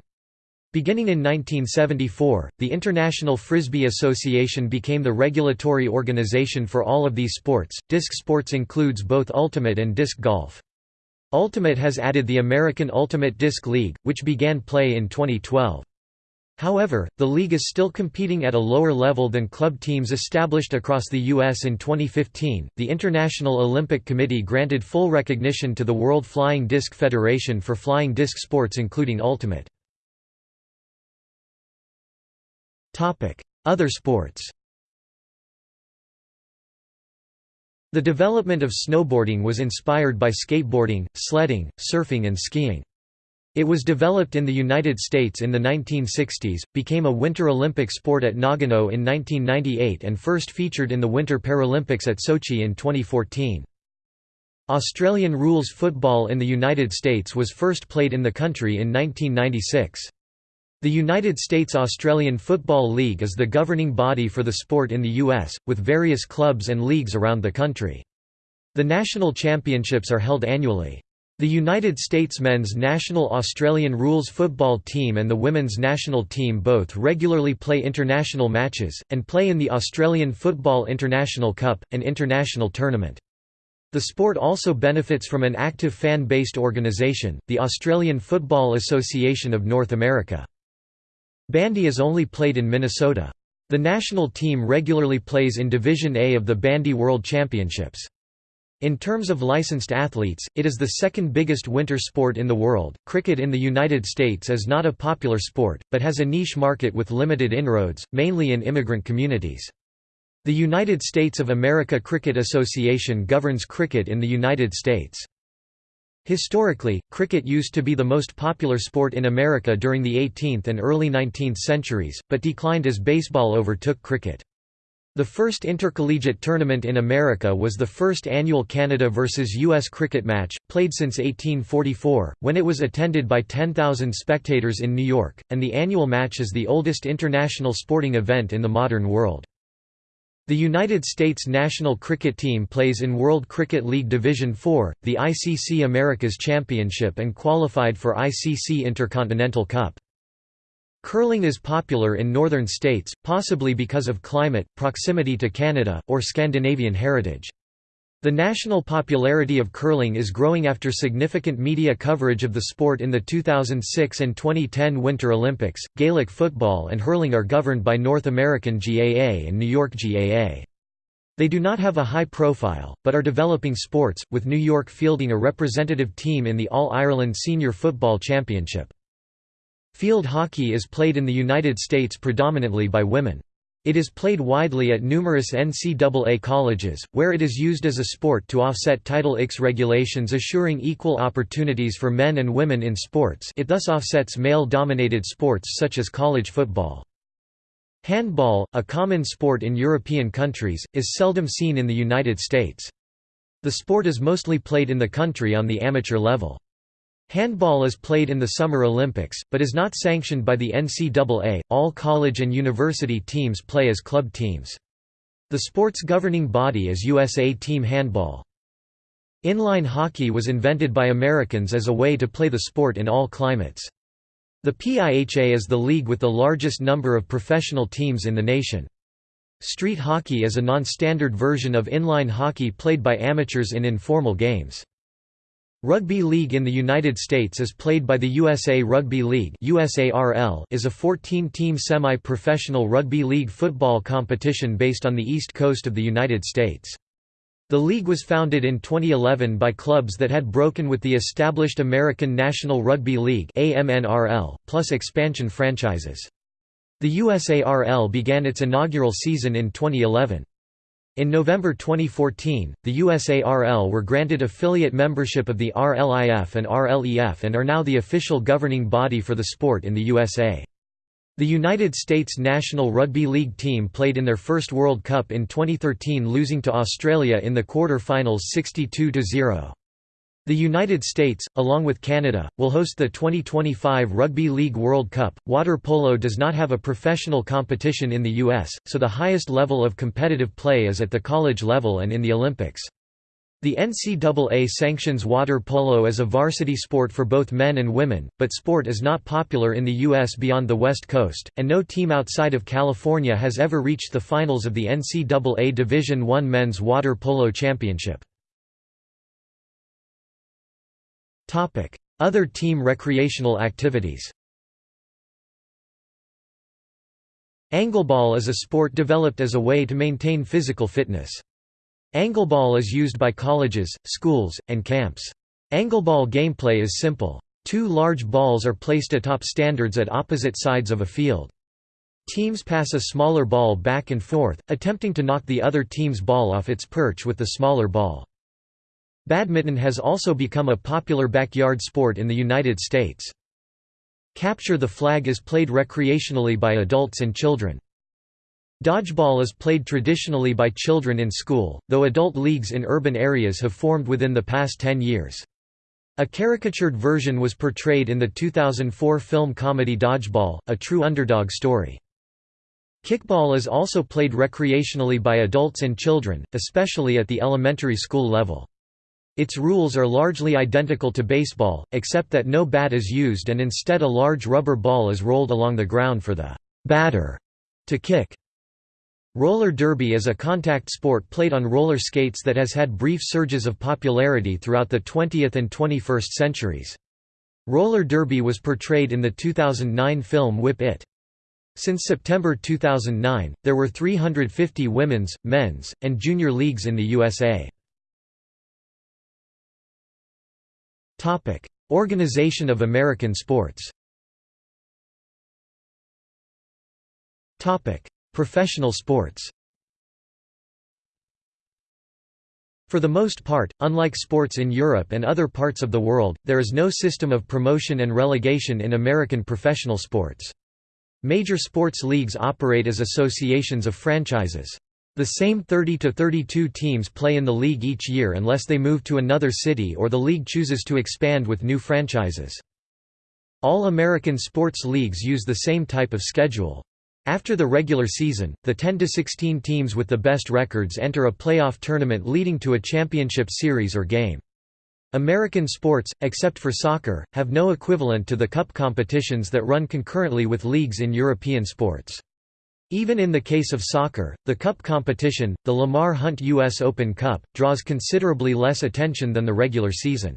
Beginning in 1974, the International Frisbee Association became the regulatory organization for all of these sports. Disc sports includes both ultimate and disc golf. Ultimate has added the American Ultimate Disc League, which began play in 2012. However, the league is still competing at a lower level than club teams established across the U.S. in 2015. The International Olympic Committee granted full recognition to the World Flying Disc Federation for flying disc sports, including ultimate. Other sports The development of snowboarding was inspired by skateboarding, sledding, surfing and skiing. It was developed in the United States in the 1960s, became a Winter Olympic sport at Nagano in 1998 and first featured in the Winter Paralympics at Sochi in 2014. Australian rules football in the United States was first played in the country in 1996. The United States Australian Football League is the governing body for the sport in the U.S., with various clubs and leagues around the country. The national championships are held annually. The United States men's national Australian rules football team and the women's national team both regularly play international matches, and play in the Australian Football International Cup, an international tournament. The sport also benefits from an active fan-based organisation, the Australian Football Association of North America. Bandy is only played in Minnesota. The national team regularly plays in Division A of the Bandy World Championships. In terms of licensed athletes, it is the second biggest winter sport in the world. Cricket in the United States is not a popular sport, but has a niche market with limited inroads, mainly in immigrant communities. The United States of America Cricket Association governs cricket in the United States. Historically, cricket used to be the most popular sport in America during the 18th and early 19th centuries, but declined as baseball overtook cricket. The first intercollegiate tournament in America was the first annual Canada vs. U.S. cricket match, played since 1844, when it was attended by 10,000 spectators in New York, and the annual match is the oldest international sporting event in the modern world. The United States national cricket team plays in World Cricket League Division IV, the ICC Americas Championship and qualified for ICC Intercontinental Cup. Curling is popular in northern states, possibly because of climate, proximity to Canada, or Scandinavian heritage. The national popularity of curling is growing after significant media coverage of the sport in the 2006 and 2010 Winter Olympics. Gaelic football and hurling are governed by North American GAA and New York GAA. They do not have a high profile, but are developing sports, with New York fielding a representative team in the All-Ireland Senior Football Championship. Field hockey is played in the United States predominantly by women. It is played widely at numerous NCAA colleges, where it is used as a sport to offset Title IX regulations assuring equal opportunities for men and women in sports it thus offsets male-dominated sports such as college football. Handball, a common sport in European countries, is seldom seen in the United States. The sport is mostly played in the country on the amateur level. Handball is played in the Summer Olympics, but is not sanctioned by the NCAA. All college and university teams play as club teams. The sport's governing body is USA Team Handball. Inline hockey was invented by Americans as a way to play the sport in all climates. The PIHA is the league with the largest number of professional teams in the nation. Street hockey is a non-standard version of inline hockey played by amateurs in informal games. Rugby league in the United States is played by the USA Rugby League USARL is a 14-team semi-professional rugby league football competition based on the east coast of the United States. The league was founded in 2011 by clubs that had broken with the established American National Rugby League AMNRL, plus expansion franchises. The USARL began its inaugural season in 2011. In November 2014, the USARL were granted affiliate membership of the RLIF and RLEF and are now the official governing body for the sport in the USA. The United States national rugby league team played in their first World Cup in 2013 losing to Australia in the quarter-finals 62–0. The United States, along with Canada, will host the 2025 Rugby League World Cup. Water polo does not have a professional competition in the U.S., so the highest level of competitive play is at the college level and in the Olympics. The NCAA sanctions water polo as a varsity sport for both men and women, but sport is not popular in the U.S. beyond the West Coast, and no team outside of California has ever reached the finals of the NCAA Division I Men's Water Polo Championship. Other team recreational activities Angleball is a sport developed as a way to maintain physical fitness. Angleball is used by colleges, schools, and camps. Angleball gameplay is simple. Two large balls are placed atop standards at opposite sides of a field. Teams pass a smaller ball back and forth, attempting to knock the other team's ball off its perch with the smaller ball. Badminton has also become a popular backyard sport in the United States. Capture the flag is played recreationally by adults and children. Dodgeball is played traditionally by children in school, though adult leagues in urban areas have formed within the past 10 years. A caricatured version was portrayed in the 2004 film comedy Dodgeball, a true underdog story. Kickball is also played recreationally by adults and children, especially at the elementary school level. Its rules are largely identical to baseball, except that no bat is used and instead a large rubber ball is rolled along the ground for the batter to kick. Roller derby is a contact sport played on roller skates that has had brief surges of popularity throughout the 20th and 21st centuries. Roller derby was portrayed in the 2009 film Whip It. Since September 2009, there were 350 women's, men's, and junior leagues in the USA. Organization of American sports Topic: Professional sports For the most part, unlike sports in Europe and other parts of the world, there is no system of promotion and relegation in American professional sports. Major sports leagues operate as associations of franchises. The same 30 to 32 teams play in the league each year unless they move to another city or the league chooses to expand with new franchises. All American sports leagues use the same type of schedule. After the regular season, the 10 to 16 teams with the best records enter a playoff tournament leading to a championship series or game. American sports, except for soccer, have no equivalent to the cup competitions that run concurrently with leagues in European sports. Even in the case of soccer, the cup competition, the Lamar Hunt U.S. Open Cup, draws considerably less attention than the regular season.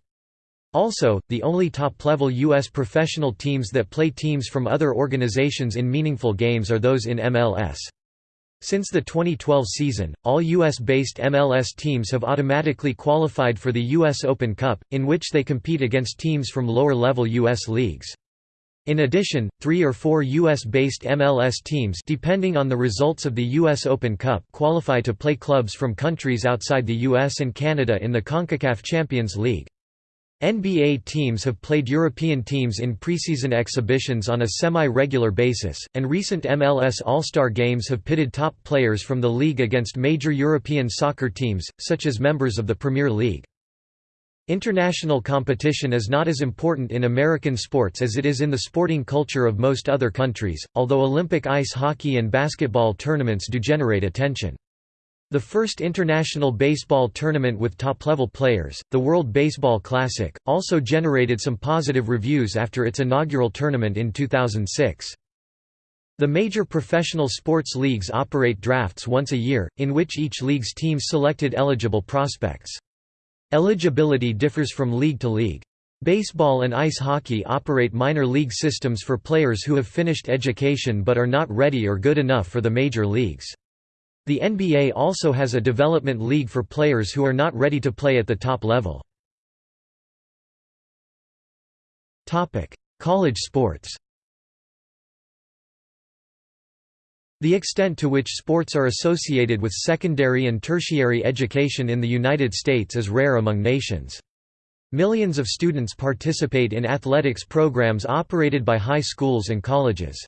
Also, the only top-level U.S. professional teams that play teams from other organizations in meaningful games are those in MLS. Since the 2012 season, all U.S.-based MLS teams have automatically qualified for the U.S. Open Cup, in which they compete against teams from lower-level U.S. leagues. In addition, three or four U.S.-based MLS teams depending on the results of the U.S. Open Cup qualify to play clubs from countries outside the U.S. and Canada in the CONCACAF Champions League. NBA teams have played European teams in preseason exhibitions on a semi-regular basis, and recent MLS All-Star games have pitted top players from the league against major European soccer teams, such as members of the Premier League. International competition is not as important in American sports as it is in the sporting culture of most other countries, although Olympic ice hockey and basketball tournaments do generate attention. The first international baseball tournament with top-level players, the World Baseball Classic, also generated some positive reviews after its inaugural tournament in 2006. The major professional sports leagues operate drafts once a year, in which each league's teams selected eligible prospects. Eligibility differs from league to league. Baseball and ice hockey operate minor league systems for players who have finished education but are not ready or good enough for the major leagues. The NBA also has a development league for players who are not ready to play at the top level. College sports The extent to which sports are associated with secondary and tertiary education in the United States is rare among nations. Millions of students participate in athletics programs operated by high schools and colleges.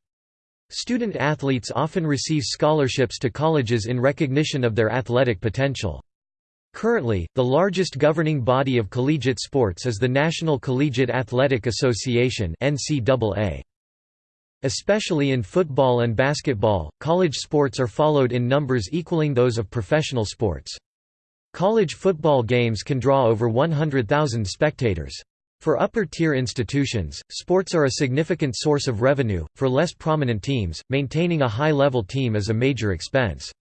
Student athletes often receive scholarships to colleges in recognition of their athletic potential. Currently, the largest governing body of collegiate sports is the National Collegiate Athletic Association Especially in football and basketball, college sports are followed in numbers equaling those of professional sports. College football games can draw over 100,000 spectators. For upper-tier institutions, sports are a significant source of revenue, for less prominent teams, maintaining a high-level team is a major expense.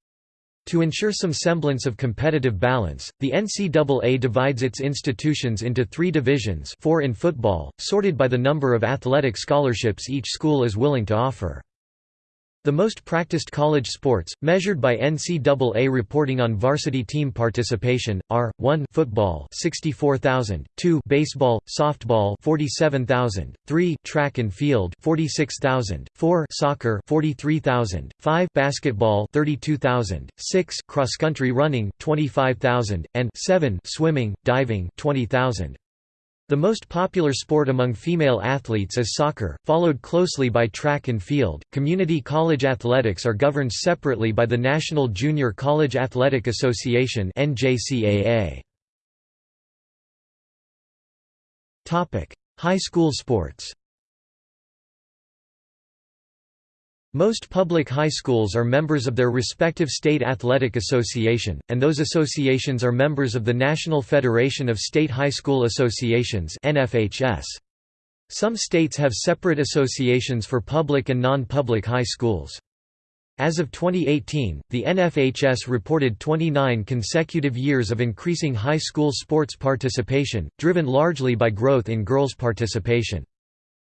To ensure some semblance of competitive balance, the NCAA divides its institutions into three divisions four in football, sorted by the number of athletic scholarships each school is willing to offer. The most practiced college sports, measured by NCAA reporting on varsity team participation, are 1 football 64,000, 2 baseball, softball 47,000, 3 track and field 46,000, 4 soccer 43,000, 5 basketball 32,000, 6 cross country running 25,000, and 7 swimming, diving 20,000. The most popular sport among female athletes is soccer, followed closely by track and field. Community college athletics are governed separately by the National Junior College Athletic Association (NJCAA). Topic: High school sports. Most public high schools are members of their respective state athletic association, and those associations are members of the National Federation of State High School Associations Some states have separate associations for public and non-public high schools. As of 2018, the NFHS reported 29 consecutive years of increasing high school sports participation, driven largely by growth in girls' participation.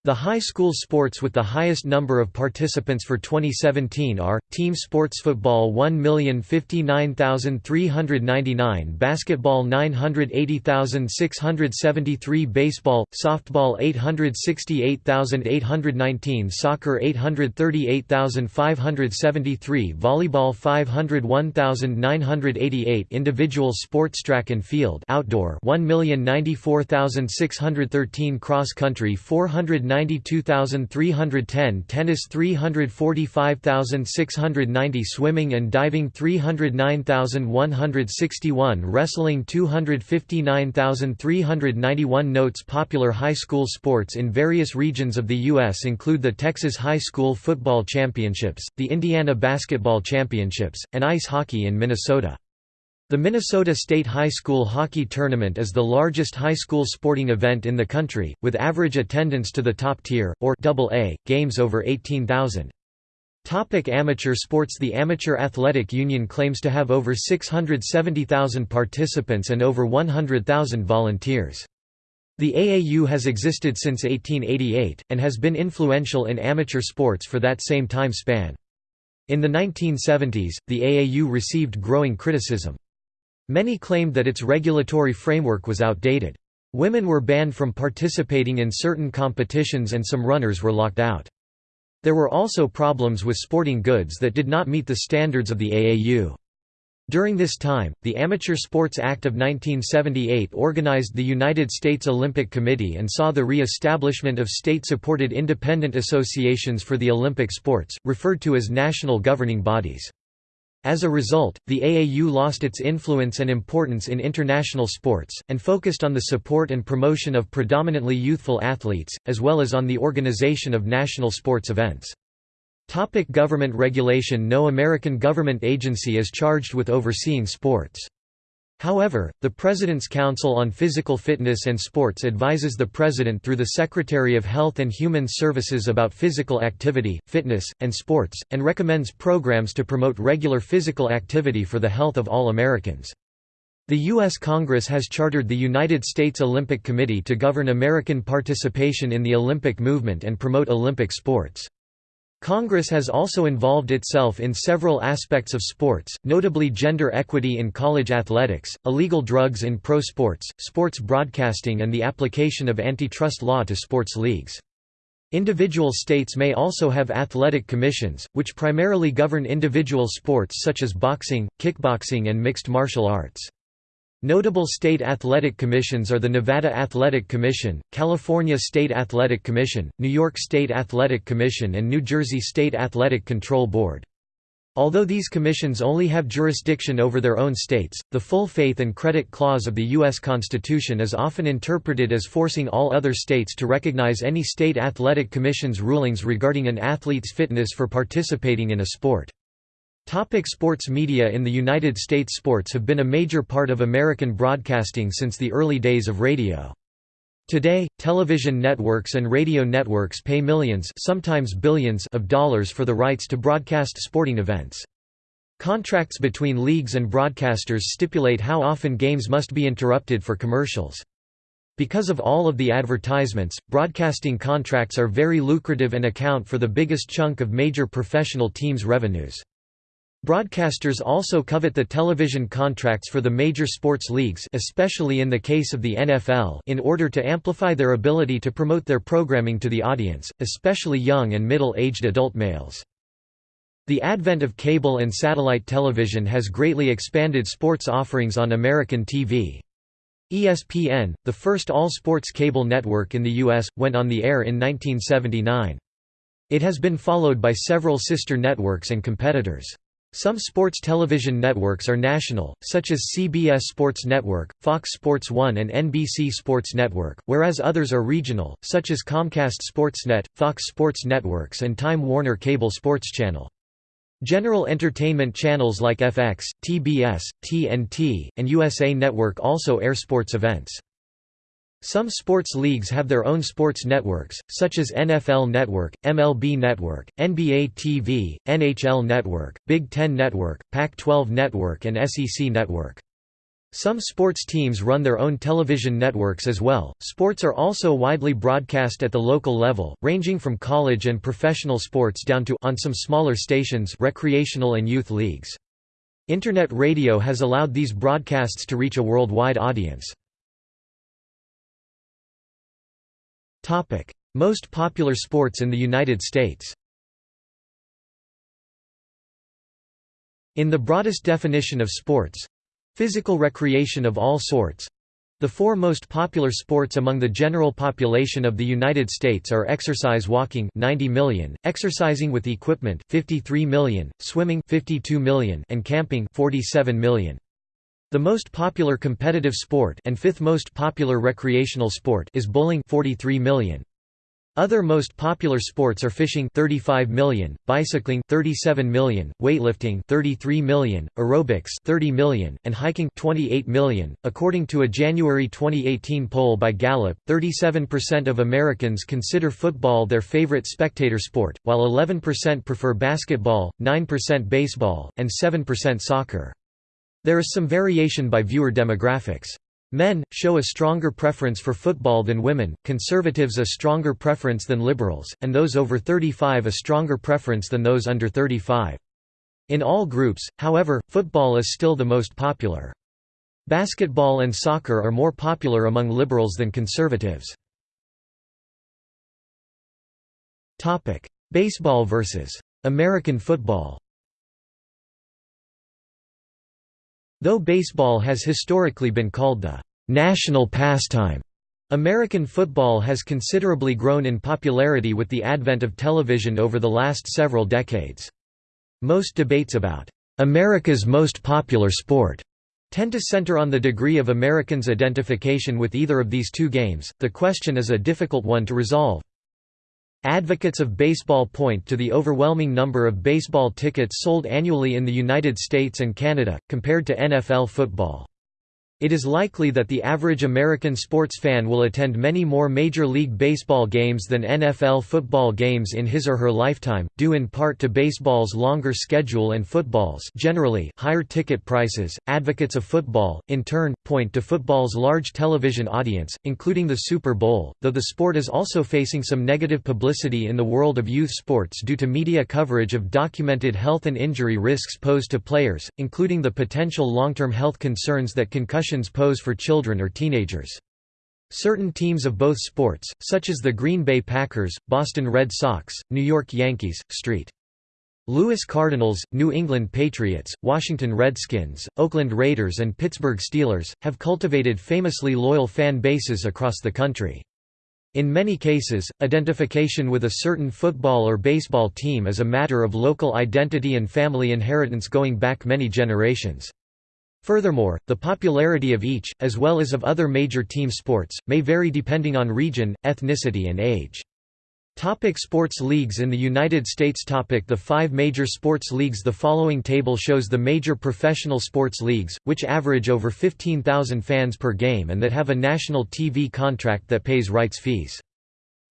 The high school sports with the highest number of participants for 2017 are, team sports football 1,059,399 basketball 980,673 baseball, softball 868,819 soccer 838,573 volleyball 501,988 individual sports track and field outdoor 1,094,613 cross country 400 392,310 tennis 345,690 swimming and diving 309,161 wrestling 259,391 Notes Popular high school sports in various regions of the U.S. include the Texas High School Football Championships, the Indiana Basketball Championships, and ice hockey in Minnesota. The Minnesota State High School Hockey Tournament is the largest high school sporting event in the country, with average attendance to the top tier, or AA, games over 18,000. Topic amateur sports The Amateur Athletic Union claims to have over 670,000 participants and over 100,000 volunteers. The AAU has existed since 1888, and has been influential in amateur sports for that same time span. In the 1970s, the AAU received growing criticism. Many claimed that its regulatory framework was outdated. Women were banned from participating in certain competitions and some runners were locked out. There were also problems with sporting goods that did not meet the standards of the AAU. During this time, the Amateur Sports Act of 1978 organized the United States Olympic Committee and saw the re-establishment of state-supported independent associations for the Olympic sports, referred to as national governing bodies. As a result, the AAU lost its influence and importance in international sports, and focused on the support and promotion of predominantly youthful athletes, as well as on the organization of national sports events. Topic government regulation No American government agency is charged with overseeing sports. However, the President's Council on Physical Fitness and Sports advises the President through the Secretary of Health and Human Services about physical activity, fitness, and sports, and recommends programs to promote regular physical activity for the health of all Americans. The U.S. Congress has chartered the United States Olympic Committee to govern American participation in the Olympic movement and promote Olympic sports. Congress has also involved itself in several aspects of sports, notably gender equity in college athletics, illegal drugs in pro sports, sports broadcasting and the application of antitrust law to sports leagues. Individual states may also have athletic commissions, which primarily govern individual sports such as boxing, kickboxing and mixed martial arts. Notable state athletic commissions are the Nevada Athletic Commission, California State Athletic Commission, New York State Athletic Commission and New Jersey State Athletic Control Board. Although these commissions only have jurisdiction over their own states, the full faith and credit clause of the U.S. Constitution is often interpreted as forcing all other states to recognize any state athletic commission's rulings regarding an athlete's fitness for participating in a sport. Topic sports media In the United States sports have been a major part of American broadcasting since the early days of radio. Today, television networks and radio networks pay millions sometimes billions of dollars for the rights to broadcast sporting events. Contracts between leagues and broadcasters stipulate how often games must be interrupted for commercials. Because of all of the advertisements, broadcasting contracts are very lucrative and account for the biggest chunk of major professional teams' revenues. Broadcasters also covet the television contracts for the major sports leagues especially in the case of the NFL in order to amplify their ability to promote their programming to the audience, especially young and middle-aged adult males. The advent of cable and satellite television has greatly expanded sports offerings on American TV. ESPN, the first all-sports cable network in the U.S., went on the air in 1979. It has been followed by several sister networks and competitors. Some sports television networks are national, such as CBS Sports Network, Fox Sports 1 and NBC Sports Network, whereas others are regional, such as Comcast Sportsnet, Fox Sports Networks and Time Warner Cable Sports Channel. General entertainment channels like FX, TBS, TNT, and USA Network also air sports events. Some sports leagues have their own sports networks, such as NFL Network, MLB Network, NBA TV, NHL Network, Big Ten Network, Pac-12 Network and SEC Network. Some sports teams run their own television networks as well. Sports are also widely broadcast at the local level, ranging from college and professional sports down to on some smaller stations, recreational and youth leagues. Internet radio has allowed these broadcasts to reach a worldwide audience. Topic: Most popular sports in the United States. In the broadest definition of sports, Physical recreation of all sorts. The four most popular sports among the general population of the United States are exercise walking 90 million, exercising with equipment 53 million, swimming 52 million and camping 47 million. The most popular competitive sport and fifth most popular recreational sport is bowling 43 million. Other most popular sports are fishing 35 million, bicycling 37 million, weightlifting 33 million, aerobics 30 million, and hiking 28 million. According to a January 2018 poll by Gallup, 37% of Americans consider football their favorite spectator sport, while 11% prefer basketball, 9% baseball, and 7% soccer. There is some variation by viewer demographics. Men, show a stronger preference for football than women, conservatives a stronger preference than liberals, and those over 35 a stronger preference than those under 35. In all groups, however, football is still the most popular. Basketball and soccer are more popular among liberals than conservatives. Baseball versus American football Though baseball has historically been called the national pastime, American football has considerably grown in popularity with the advent of television over the last several decades. Most debates about America's most popular sport tend to center on the degree of Americans' identification with either of these two games. The question is a difficult one to resolve. Advocates of baseball point to the overwhelming number of baseball tickets sold annually in the United States and Canada, compared to NFL football. It is likely that the average American sports fan will attend many more Major League Baseball games than NFL football games in his or her lifetime, due in part to baseball's longer schedule and football's generally higher ticket prices. Advocates of football, in turn, point to football's large television audience, including the Super Bowl, though the sport is also facing some negative publicity in the world of youth sports due to media coverage of documented health and injury risks posed to players, including the potential long-term health concerns that concussion pose for children or teenagers. Certain teams of both sports, such as the Green Bay Packers, Boston Red Sox, New York Yankees, St. Louis Cardinals, New England Patriots, Washington Redskins, Oakland Raiders and Pittsburgh Steelers, have cultivated famously loyal fan bases across the country. In many cases, identification with a certain football or baseball team is a matter of local identity and family inheritance going back many generations. Furthermore, the popularity of each, as well as of other major team sports, may vary depending on region, ethnicity and age. Topic sports leagues in the United States Topic The five major sports leagues The following table shows the major professional sports leagues, which average over 15,000 fans per game and that have a national TV contract that pays rights fees.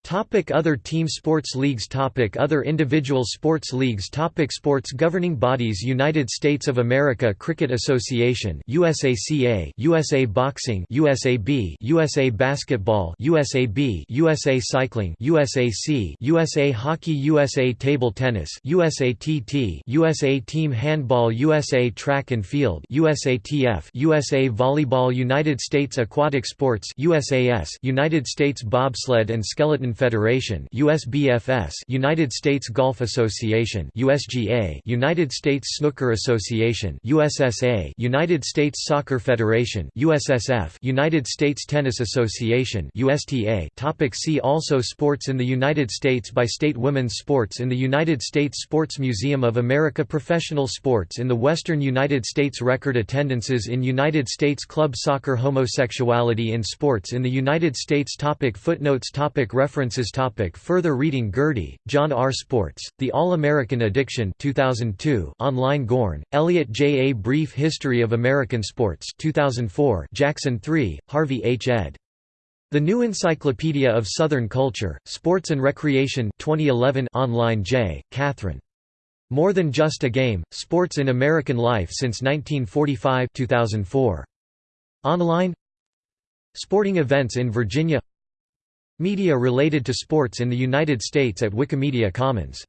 Topic other team sports leagues Topic Other individual sports leagues Topic Sports governing bodies United States of America Cricket Association USACA USA Boxing USAB USA Basketball USAB USA Cycling USAC USA Hockey USA Table Tennis USATT USA Team Handball USA Track and Field USATF USA Volleyball United States Aquatic Sports USAS United States Bobsled and Skeleton Federation USBFS United States Golf Association USGA United States Snooker Association USSA United States Soccer Federation USSF United States Tennis Association USTA Topic See also Sports in the United States by state Women's sports in the United States Sports Museum of America Professional sports in the Western United States Record attendances in United States Club soccer Homosexuality in sports in the United States topic Footnotes topic References topic Further reading Gerdy, John R. Sports, The All-American Addiction 2002 online Gorn, Elliot J. A Brief History of American Sports 2004 Jackson 3, Harvey H. ed. The New Encyclopedia of Southern Culture, Sports and Recreation 2011 online Jay, Kathryn. More Than Just a Game, Sports in American Life Since 1945 2004. Online Sporting events in Virginia Media related to sports in the United States at Wikimedia Commons